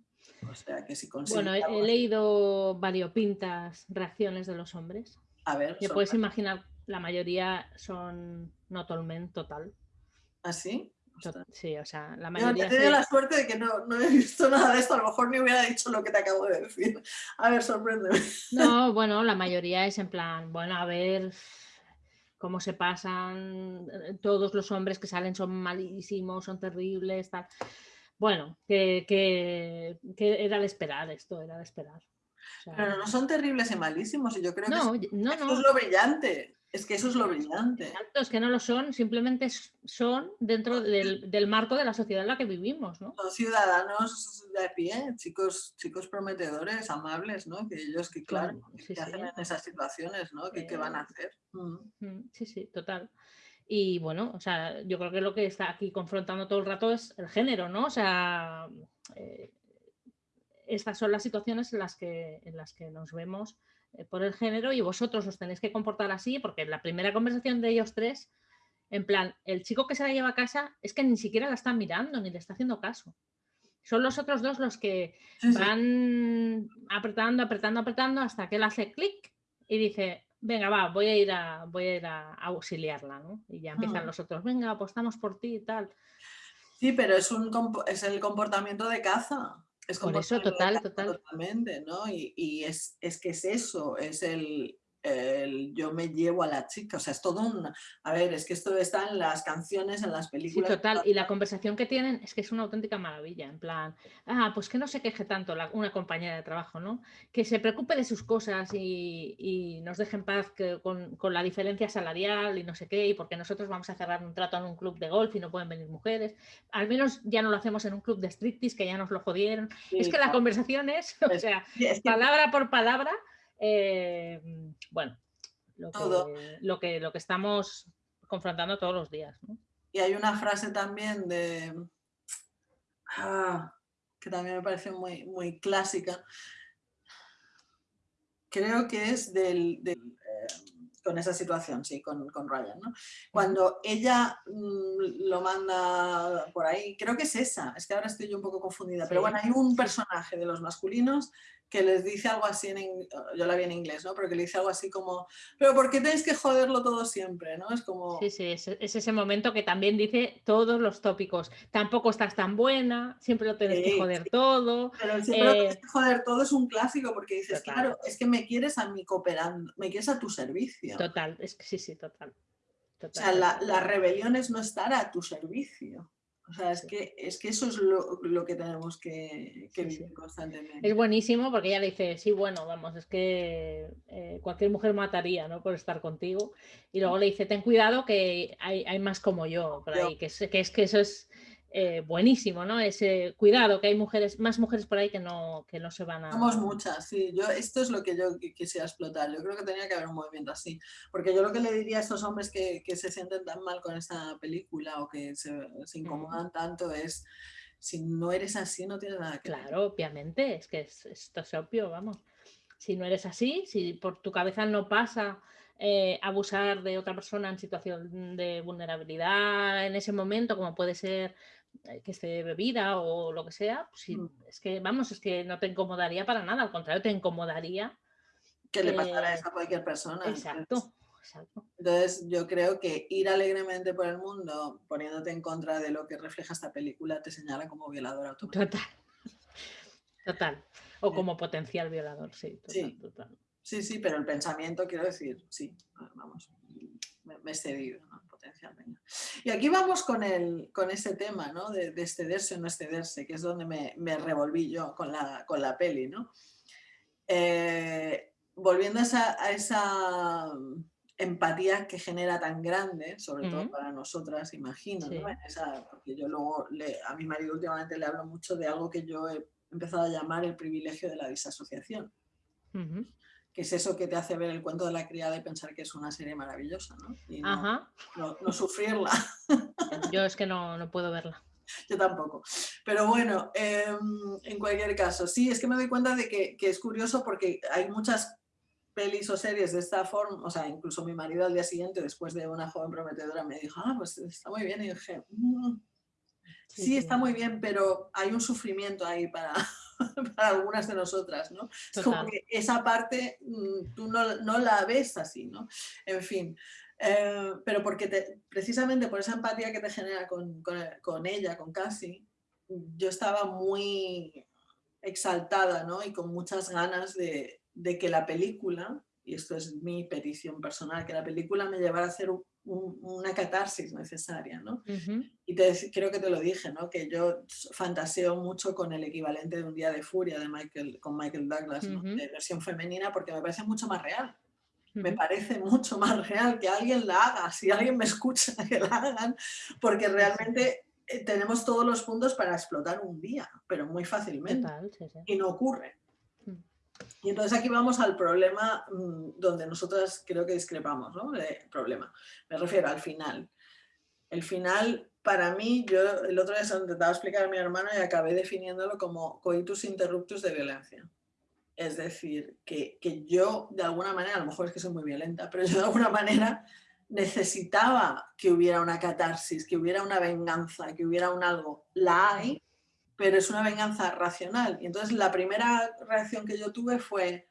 O sea, que si consigue... Bueno, he, he leído variopintas reacciones de los hombres. a ver, Que puedes imaginar, la mayoría son no tolmen total. ¿así? To- Sí, o sea, la Yo mayoría he tenido sí. la suerte de que no, no he visto nada de esto, a lo mejor ni hubiera dicho lo que te acabo de decir. A ver, sorpréndeme. No, bueno, la mayoría es en plan, bueno, a ver cómo se pasan, eh, todos los hombres que salen son malísimos, son terribles, tal. Bueno, que, que- que era de esperar esto, era de esperar. O sea, Pero no son terribles y malísimos, y yo creo no, que no, eso no. es lo brillante. Es que eso es lo brillante. Exacto, es que no lo son, simplemente son dentro del, del marco de la sociedad en la que vivimos, ¿no? Son ciudadanos de a pie, chicos, chicos prometedores, amables, ¿no? Que ellos, que claro, Son- ¿qué sí, sí. hacen en esas situaciones, ¿no? ¿Qué, qué van a hacer? Mm. Mm, Sí, sí, total. Y bueno, o sea, yo creo que lo que está aquí confrontando todo el rato es el género, ¿no? O sea, eh, estas son las situaciones en las que, en las que nos vemos eh, por el género y vosotros os tenéis que comportar así, porque en la primera conversación de ellos tres, en plan, el chico que se la lleva a casa es que ni siquiera la está mirando ni le está haciendo caso. Son los otros dos los que Sí, sí. van apretando, apretando, apretando hasta que él hace clic y dice, venga, va, voy a ir a, voy a, ir a auxiliarla, ¿no? Y ya empiezan Mm. los otros, venga, apostamos por ti y tal. Sí, pero es, un, es el comportamiento de caza. Es Por eso, total, total. Totalmente, ¿no? Y, y es, es que es eso, es el, el yo me llevo a la chica. O sea, es todo un... A ver, es que esto está en las canciones, en las Sí, películas. total. Y la conversación que tienen es que es una auténtica maravilla. En plan, ah, pues que no se queje tanto la- una compañera de trabajo, ¿no? Que se preocupe de sus cosas y, y nos deje en paz que- con, con la diferencia salarial y no sé qué, y porque nosotros vamos a cerrar un trato en un club de golf y no pueden venir mujeres. Al menos ya no lo hacemos en un club de striptease, que ya nos lo jodieron. es Sí, que la claro. conversación es, o sea, Sí, es que palabra por palabra, eh, bueno, lo Todo. que, lo, que, lo que estamos confrontando todos los días. ¿no? Y hay una frase también de. ah, que también me parece muy, muy clásica. Creo que es del. del, eh, con esa situación, sí, con, con Ryan, ¿no? Cuando ella mm, lo manda por ahí, creo que es esa, es que ahora estoy yo un poco confundida, pero bueno, hay un personaje de los masculinos que les dice algo así, en, yo la vi en inglés, ¿no? Pero que le dice algo así como, pero ¿por qué tenéis que joderlo todo siempre? ¿no? Es como... Sí, sí, es, ese momento que también dice todos los tópicos. Tampoco estás tan buena, siempre lo tienes que joder todo. Pero siempre lo tienes eh, que joder todo es un clásico porque dices, claro, es que me quieres a mí cooperando, me quieres a tu servicio. Total, es que sí, sí, total. total o sea, la, la rebelión es no estar a tu servicio. O sea, es que, es que eso es lo, que tenemos que, vivir constantemente. Es buenísimo porque ella le dice, sí, bueno, vamos, es que eh, cualquier mujer mataría, ¿no? Por estar contigo. Y luego le dice, ten cuidado que hay, hay más como yo por ahí, que que es que eso es eh, buenísimo, ¿no? Ese cuidado, que hay mujeres, más mujeres por ahí que no, que no se van a... Somos muchas, sí. Yo, esto es lo que yo quisiera explotar. Yo creo que tenía que haber un movimiento así. Porque yo lo que le diría a estos hombres que, que se sienten tan mal con esta película o que se, se incomodan tanto es, si no eres así, no tienes nada que Claro, obviamente, es que esto es obvio, vamos. Si no eres así, si por tu cabeza no pasa... Eh, abusar de otra persona en situación de vulnerabilidad en ese momento, como puede ser que esté bebida o lo que sea, pues mm. es que, vamos, es que no te incomodaría para nada, al contrario, te incomodaría. Que le pasara eso a cualquier persona. Exacto. Entonces, yo creo que ir alegremente por el mundo poniéndote en contra de lo que refleja esta película te señala como violador automático. Total. Total. O como potencial violador, sí. sí. Sí, sí, pero el pensamiento, quiero decir, sí, vamos, me, he cedido, ¿no? Y aquí vamos con, el, con ese tema, ¿no? De, excederse o no excederse, que es donde me, me revolví yo con la, con la peli, ¿no? Eh, volviendo a esa, a esa, empatía que genera tan grande, sobre todo para nosotras, imagino, ¿no? porque yo luego le, a mi marido últimamente le hablo mucho de algo que yo he empezado a llamar el privilegio de la disasociación que es eso que te hace ver el cuento de la criada y pensar que es una serie maravillosa, ¿no? Y no, no, sufrirla. Yo es que no, no puedo verla. Yo tampoco. Pero bueno, em, en cualquier caso, sí, es que me doy cuenta de que, que, es curioso porque hay muchas pelis o series de esta forma, o sea, incluso mi marido al día siguiente, después de una joven prometedora, me dijo, ah, pues está muy bien, y dije, mm, sí, está muy bien, pero hay un sufrimiento ahí para, para algunas de nosotras, ¿no? Es como que esa parte mm, tú no, no, la ves así, ¿no? En fin, eh, pero porque precisamente por esa empatía que te genera con, con, ella, con Cassie, yo estaba muy exaltada, ¿no? Y con muchas ganas de, de que la película, y esto es mi petición personal, que la película me llevara a hacer un, una catarsis necesaria, ¿no? Y te, creo que te lo dije, ¿no? Que yo fantaseo mucho con el equivalente de Un día de furia de Michael, con Michael Douglas, de versión femenina, porque me parece mucho más real. Me parece mucho más real que alguien la haga, si alguien me escucha que la hagan, porque realmente eh, tenemos todos los puntos para explotar un día, pero muy fácilmente. Y no ocurre. Y entonces aquí vamos al problema mm, donde nosotras creo que discrepamos, ¿no? El problema. Me refiero al final. El final, para mí, yo el otro día se lo intentaba explicar a mi hermano y acabé definiéndolo como coitus interruptus de violencia. Es decir, que, que yo de alguna manera, a lo mejor es que soy muy violenta, pero yo de alguna manera necesitaba que hubiera una catarsis, que hubiera una venganza, que hubiera un algo. La hay, pero es una venganza racional. Y entonces la primera reacción que yo tuve fue,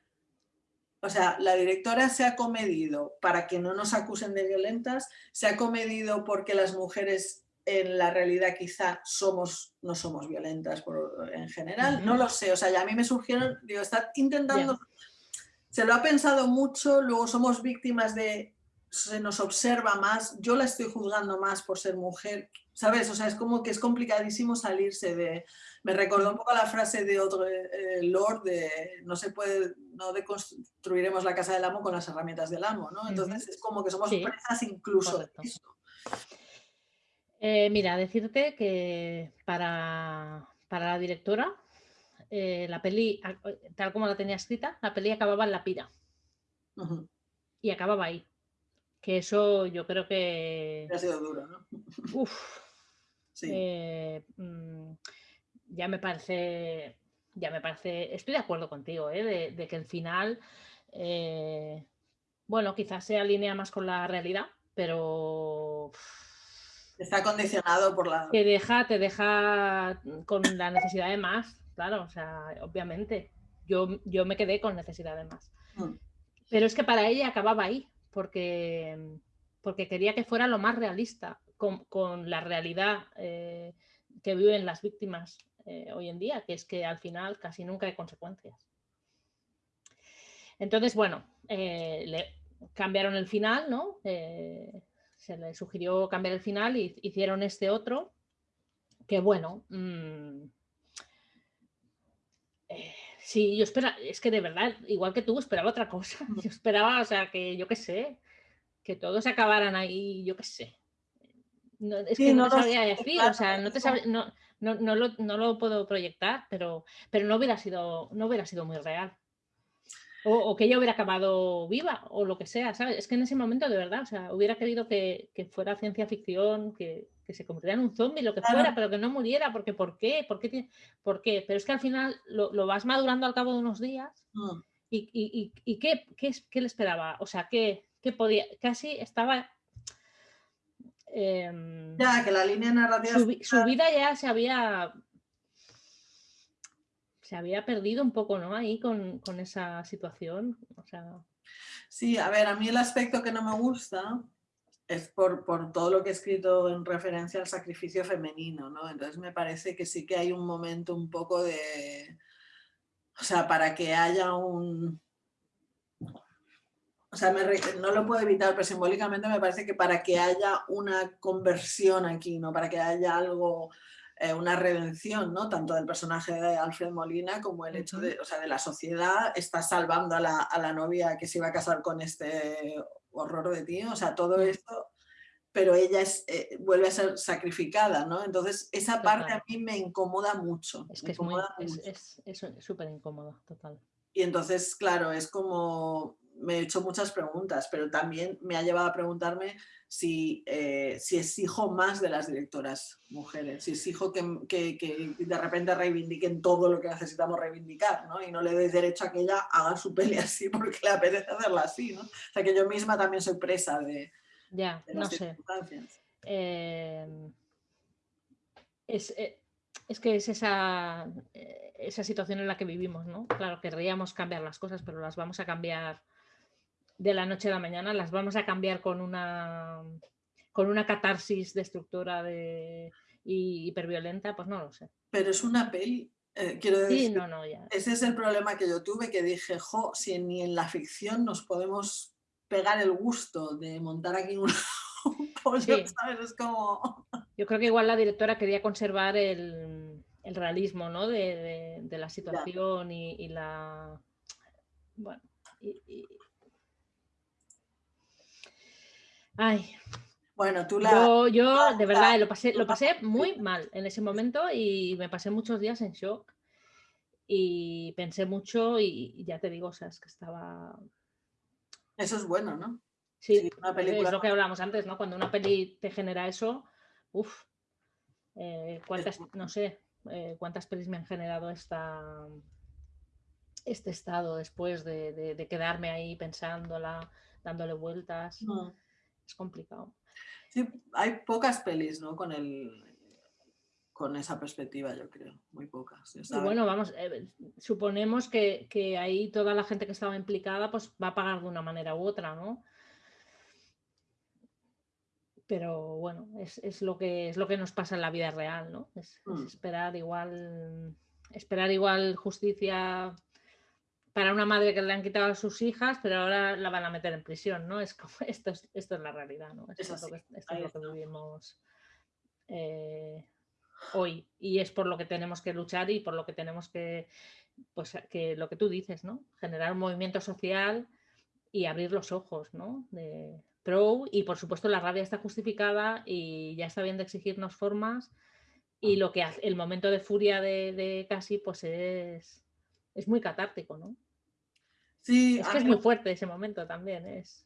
o sea, la directora se ha comedido para que no nos acusen de violentas, se ha comedido porque las mujeres en la realidad quizá somos, no somos violentas por, en general, no lo sé, o sea, ya a mí me surgieron, digo, está intentando, se lo ha pensado mucho, luego somos víctimas de, se nos observa más, yo la estoy juzgando más por ser mujer, ¿sabes? O sea, es como que es complicadísimo salirse de... Me recordó un poco la frase de otro eh, Lord de no se puede, no deconstruiremos la casa del amo con las herramientas del amo, ¿no? Entonces es como que somos presas incluso de eso. Eh, mira, decirte que para, la directora, eh, la peli, tal como la tenía escrita, la peli acababa en la pira. Y acababa ahí. Que eso yo creo que... Ha sido duro, ¿no? Uf, eh, mm, ya me parece, ya me parece, estoy de acuerdo contigo, ¿eh? de, que el final, eh, bueno, quizás se alinea más con la realidad, pero... Está condicionado por la... Te deja, te deja con la necesidad de más, claro, o sea, obviamente. yo, yo me quedé con necesidad de más. Mm. Pero es que para ella acababa ahí, porque, porque quería que fuera lo más realista con, con la realidad eh, que viven las víctimas eh, hoy en día, que es que al final casi nunca hay consecuencias. Entonces, bueno, eh, le cambiaron el final, ¿no? se le sugirió cambiar el final y hicieron este otro, que bueno, mm, Sí, yo esperaba, es que de verdad, igual que tú, esperaba otra cosa. Yo esperaba, o sea, que yo qué sé, que todos acabaran ahí, yo qué sé. es que no, te sabría decir, o sea, no te no, no, lo, no, lo, puedo proyectar, pero, pero no hubiera sido, no hubiera sido muy real. O, que ella hubiera acabado viva o lo que sea, ¿sabes? Es que en ese momento de verdad, o sea, hubiera querido que, fuera ciencia ficción, que, se convirtiera en un zombie, lo que fuera, pero que no muriera, porque ¿por qué? ¿Por qué? ¿Por qué? Pero es que al final lo, vas madurando al cabo de unos días mm. y, y, ¿qué, qué, le esperaba? O sea, ¿qué, podía? Casi estaba... Em, ya, que la línea narrativa... su vida ya se había se había perdido un poco, ¿no? Ahí con, esa situación. O sea... Sí, a ver, a mí el aspecto que no me gusta es por, todo lo que he escrito en referencia al sacrificio femenino, ¿no? Entonces me parece que sí que hay un momento un poco de... O sea, para que haya un... O sea, no lo puedo evitar, pero simbólicamente me parece que para que haya una conversión aquí, ¿no? Para que haya algo eh, una redención, ¿no? Tanto del personaje de Alfred Molina como el hecho de, o sea, de la sociedad está salvando a la, novia que se iba a casar con este horror de tío, o sea, todo esto, pero ella es, eh, vuelve a ser sacrificada, ¿no? Entonces, esa parte a mí me incomoda mucho. Es que es súper incómodo, total. Y entonces, claro, es como, me he hecho muchas preguntas, pero también me ha llevado a preguntarme si, eh, si exijo más de las directoras mujeres, si exijo que, que, que, de repente reivindiquen todo lo que necesitamos reivindicar, ¿no? Y no le doy derecho a que ella haga su peli así porque le apetece hacerla así, ¿no? O sea, que yo misma también soy presa de, ya, no sé. Em, es, eh, es, que es esa, eh, esa situación en la que vivimos, ¿no? Claro, querríamos cambiar las cosas, pero las vamos a cambiar de la noche a la mañana, las vamos a cambiar con una, con una catarsis destructora de, y hiperviolenta, pues no lo sé. Pero es una peli, eh, quiero decir, ese es el problema que yo tuve, que dije, jo, si ni en la ficción nos podemos pegar el gusto de montar aquí un, pollo, ¿sabes? Es como... Yo creo que igual la directora quería conservar el, realismo, ¿no? De, la situación y, la... Bueno, y, Ay. Bueno, tú la... Yo, de verdad lo pasé, lo pasé muy mal en ese momento y me pasé muchos días en shock y pensé mucho y, ya te digo, o sea, es que estaba... Eso es bueno, ¿no? Sí, una película... es lo que hablamos antes, ¿no? Cuando una peli te genera eso, uff, eh, cuántas, no sé, eh, cuántas pelis me han generado esta, este estado después de, quedarme ahí pensándola, dándole vueltas es complicado. Sí, hay pocas pelis, ¿no? Con el con esa perspectiva, yo creo, muy pocas. Y bueno, vamos, eh, suponemos que, ahí toda la gente que estaba implicada pues va a pagar de una manera u otra, ¿no? Pero bueno, es, lo que es lo que nos pasa en la vida real, ¿no? es mm. esperar igual, esperar igual justicia para una madre que le han quitado a sus hijas, pero ahora la van a meter en prisión, ¿no? Es como, esto, es, esto es la realidad, ¿no? Esto, es, lo que, vivimos eh, hoy. Y es por lo que tenemos que luchar y por lo que tenemos que, pues, que lo que tú dices, ¿no? Generar un movimiento social y abrir los ojos, ¿no? De pro y por supuesto la rabia está justificada y ya está bien de exigirnos formas y lo que hace, el momento de furia de, de Casi pues es, es muy catártico, ¿no? Sí, es que es muy fuerte ese momento también. Es...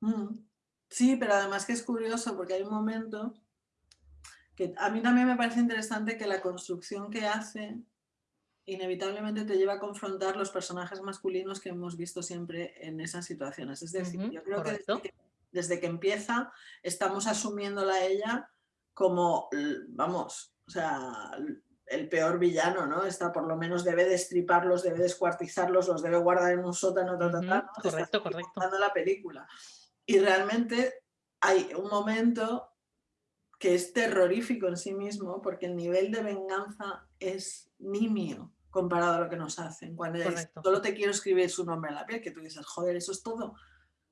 Mm. Sí, pero además que es curioso porque hay un momento que a mí también me parece interesante que la construcción que hace inevitablemente te lleva a confrontar los personajes masculinos que hemos visto siempre en esas situaciones. Es decir, yo creo que desde, que empieza estamos asumiéndola a ella como, vamos, o sea, el peor villano, ¿no? Está por lo menos debe destriparlos, debe descuartizarlos, los debe guardar en un sótano, correcto, correcto. la película. Y realmente hay un momento que es terrorífico en sí mismo porque el nivel de venganza es nimio comparado a lo que nos hacen. Cuando solo te quiero escribir su nombre en la piel, que tú dices, joder, eso es todo.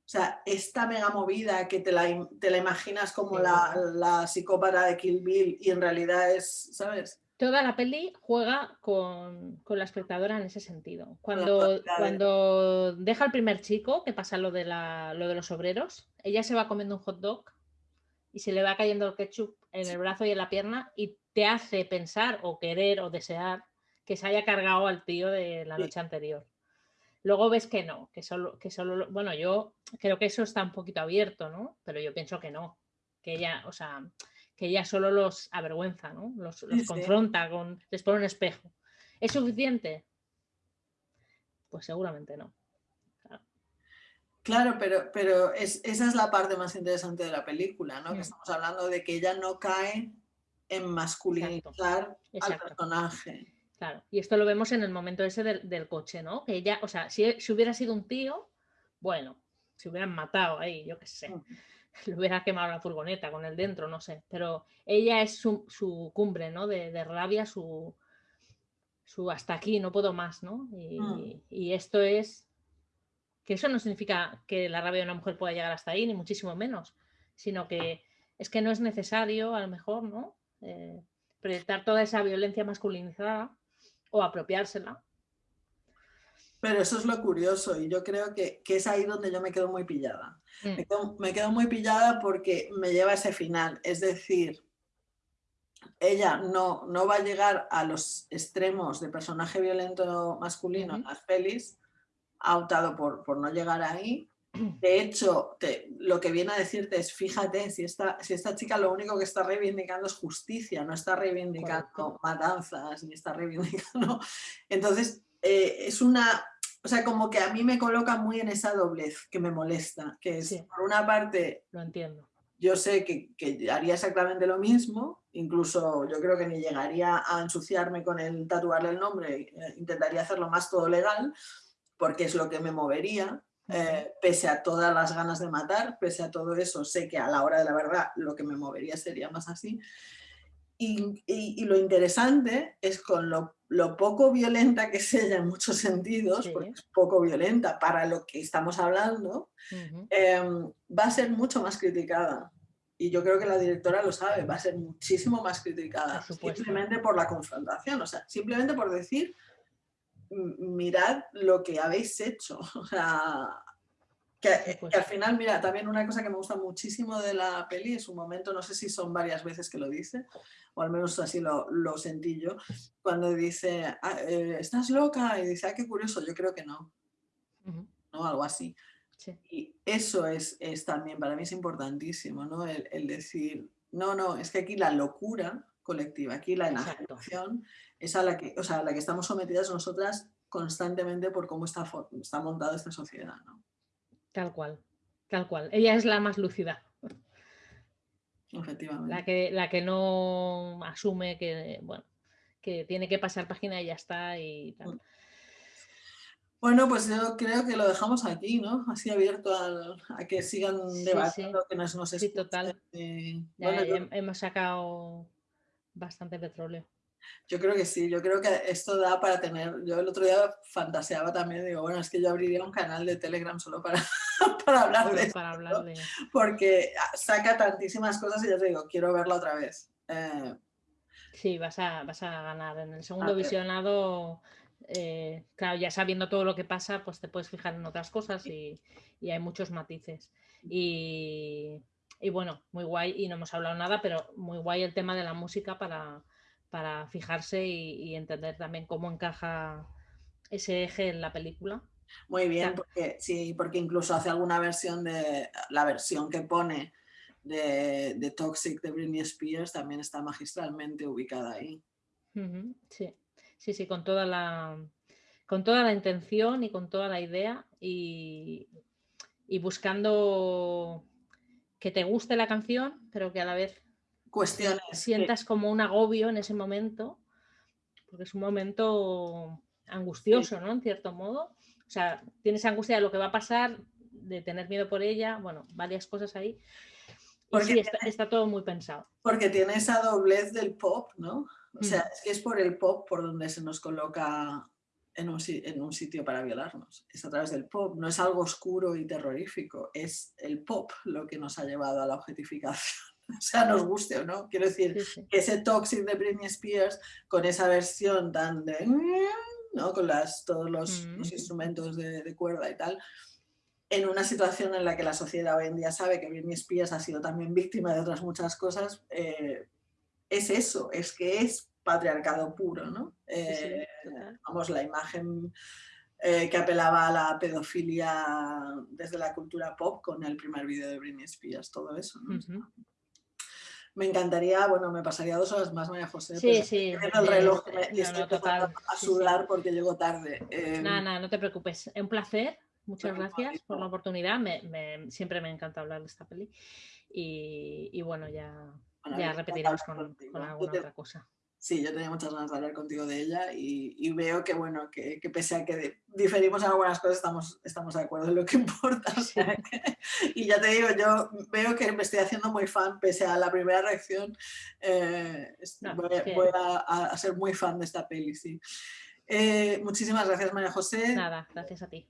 O sea, esta mega movida que te la, te la imaginas como la, la, psicópata de Kill Bill y en realidad es, ¿sabes? Toda la peli juega con, con la espectadora en ese sentido. Cuando, cuando deja al primer chico, que pasa lo de, la, lo de los obreros, ella se va comiendo un hot dog y se le va cayendo el ketchup en el brazo y en la pierna y te hace pensar o querer o desear que se haya cargado al tío de la noche anterior. Luego ves que no, que solo, que solo, bueno, yo creo que eso está un poquito abierto, ¿no? Pero yo pienso que no, que ella, o sea, que ella solo los avergüenza, ¿no? Los, confronta, con, les pone un espejo. ¿Es suficiente? Pues seguramente no. Claro, pero, pero esa es la parte más interesante de la película, ¿no? Que mm. estamos hablando de que ella no cae en masculinizar al personaje. Claro, y esto lo vemos en el momento ese del, coche, ¿no? Que ella, o sea, si, hubiera sido un tío, bueno, se hubieran matado ahí, yo qué sé. Le hubiera quemado la furgoneta con él dentro, no sé. Pero ella es su, cumbre, ¿no? De, rabia, su, su hasta aquí, no puedo más, ¿no? Y, mm. y esto es que eso no significa que la rabia de una mujer pueda llegar hasta ahí, ni muchísimo menos, sino que es que no es necesario, a lo mejor, ¿no? Eh, proyectar toda esa violencia masculinizada o apropiársela. Pero eso es lo curioso y yo creo que, es ahí donde yo me quedo muy pillada. Mm. Me, quedo, muy pillada porque me lleva a ese final. Es decir, ella no, no va a llegar a los extremos de personaje violento masculino en las pelis, ha optado por, por no llegar ahí. De hecho, lo que viene a decirte es, fíjate, si esta, si esta chica lo único que está reivindicando es justicia, no está reivindicando matanzas, ni está reivindicando... Entonces, eh, es una... O sea, como que a mí me coloca muy en esa doblez que me molesta, que es, por una parte... Lo entiendo. Yo sé que, que, haría exactamente lo mismo, incluso yo creo que ni llegaría a ensuciarme con el tatuarle el nombre, eh, intentaría hacerlo más todo legal, porque es lo que me movería, eh, pese a todas las ganas de matar, pese a todo eso, sé que a la hora de la verdad lo que me movería sería más así. Y, lo interesante es con lo, poco violenta que es ella en muchos sentidos, porque es poco violenta para lo que estamos hablando, em, va a ser mucho más criticada. Y yo creo que la directora lo sabe, va a ser muchísimo más criticada, simplemente por la confrontación, o sea, simplemente por decir mirad lo que habéis hecho. O sea, que, pues. al final, mira, también una cosa que me gusta muchísimo de la peli es un momento, no sé si son varias veces que lo dice, o al menos así lo, lo sentí yo, cuando dice, ah, eh, ¿estás loca? Y dice, ah, qué curioso, yo creo que no. ¿No? Algo así. Y eso es, es, también, para mí es importantísimo, ¿no? El, el, decir, no, no, es que aquí la locura colectiva, aquí la enajenación es a la que, o sea, la que estamos sometidas nosotras constantemente por cómo está, está montada esta sociedad. ¿no? Tal cual, tal cual. Ella es la más lúcida. Efectivamente. La que, la que no asume que, bueno, que tiene que pasar página y ya está y tal. Bueno, pues yo creo que lo dejamos aquí, ¿no? Así abierto a que sigan debatiendo, que nos, nos Sí, total. bueno, Hemos sacado bastante petróleo. Yo creo que sí, yo creo que esto da para tener, yo el otro día fantaseaba también, digo, bueno, es que yo abriría un canal de Telegram solo para, para hablar de esto, para hablar de... porque saca tantísimas cosas y ya te digo, quiero verla otra vez. Eh, sí, vas a, vas a ganar. En el segundo visionado, eh, claro, ya sabiendo todo lo que pasa, pues te puedes fijar en otras cosas y, y hay muchos matices. Y, y bueno, muy guay, y no hemos hablado nada, pero muy guay el tema de la música para para fijarse y, entender también cómo encaja ese eje en la película. Muy bien, porque sí, porque incluso hace alguna versión de la versión que pone de, Toxic de Britney Spears también está magistralmente ubicada ahí. Sí, sí, sí, con toda la con toda la intención y con toda la idea y, y buscando que te guste la canción, pero que a la vez cuestiones. Sientas como un agobio en ese momento porque es un momento angustioso, ¿no? En cierto modo. O sea, tienes angustia de lo que va a pasar, de tener miedo por ella, bueno, varias cosas ahí. Porque sí, está, todo muy pensado. Porque tiene esa doblez del pop, ¿no? O sea, mm. es que es por el pop por donde se nos coloca en un, en un, sitio para violarnos. Es a través del pop, no es algo oscuro y terrorífico, es el pop lo que nos ha llevado a la objetificación. O sea, nos guste o no. Quiero decir, que ese Toxic de Britney Spears, con esa versión tan de... ¿no? Con las, todos los, mm. instrumentos de, de, cuerda y tal, en una situación en la que la sociedad hoy en día sabe que Britney Spears ha sido también víctima de otras muchas cosas, eh, es eso, es que es patriarcado puro, ¿no? Eh, vamos, la imagen eh, que apelaba a la pedofilia desde la cultura pop con el primer vídeo de Britney Spears, todo eso, Me encantaría, bueno, me pasaría dos horas más, María José. Sí, sí. el reloj y estoy a sudar porque llego tarde. nada, nada, no te preocupes. Un placer. Muchas gracias por la oportunidad. siempre me encanta hablar de esta peli. Y, bueno, ya, ya repetiremos con, alguna otra cosa. Sí, yo tenía muchas ganas de hablar contigo de ella y, veo que, bueno, que, pese a que diferimos en algunas cosas, estamos, estamos de acuerdo en lo que importa. y ya te digo, yo veo que me estoy haciendo muy fan, pese a la primera reacción, eh, voy, a, ser muy fan de esta peli, sí. Eh, muchísimas gracias, María José. Nada, gracias a ti.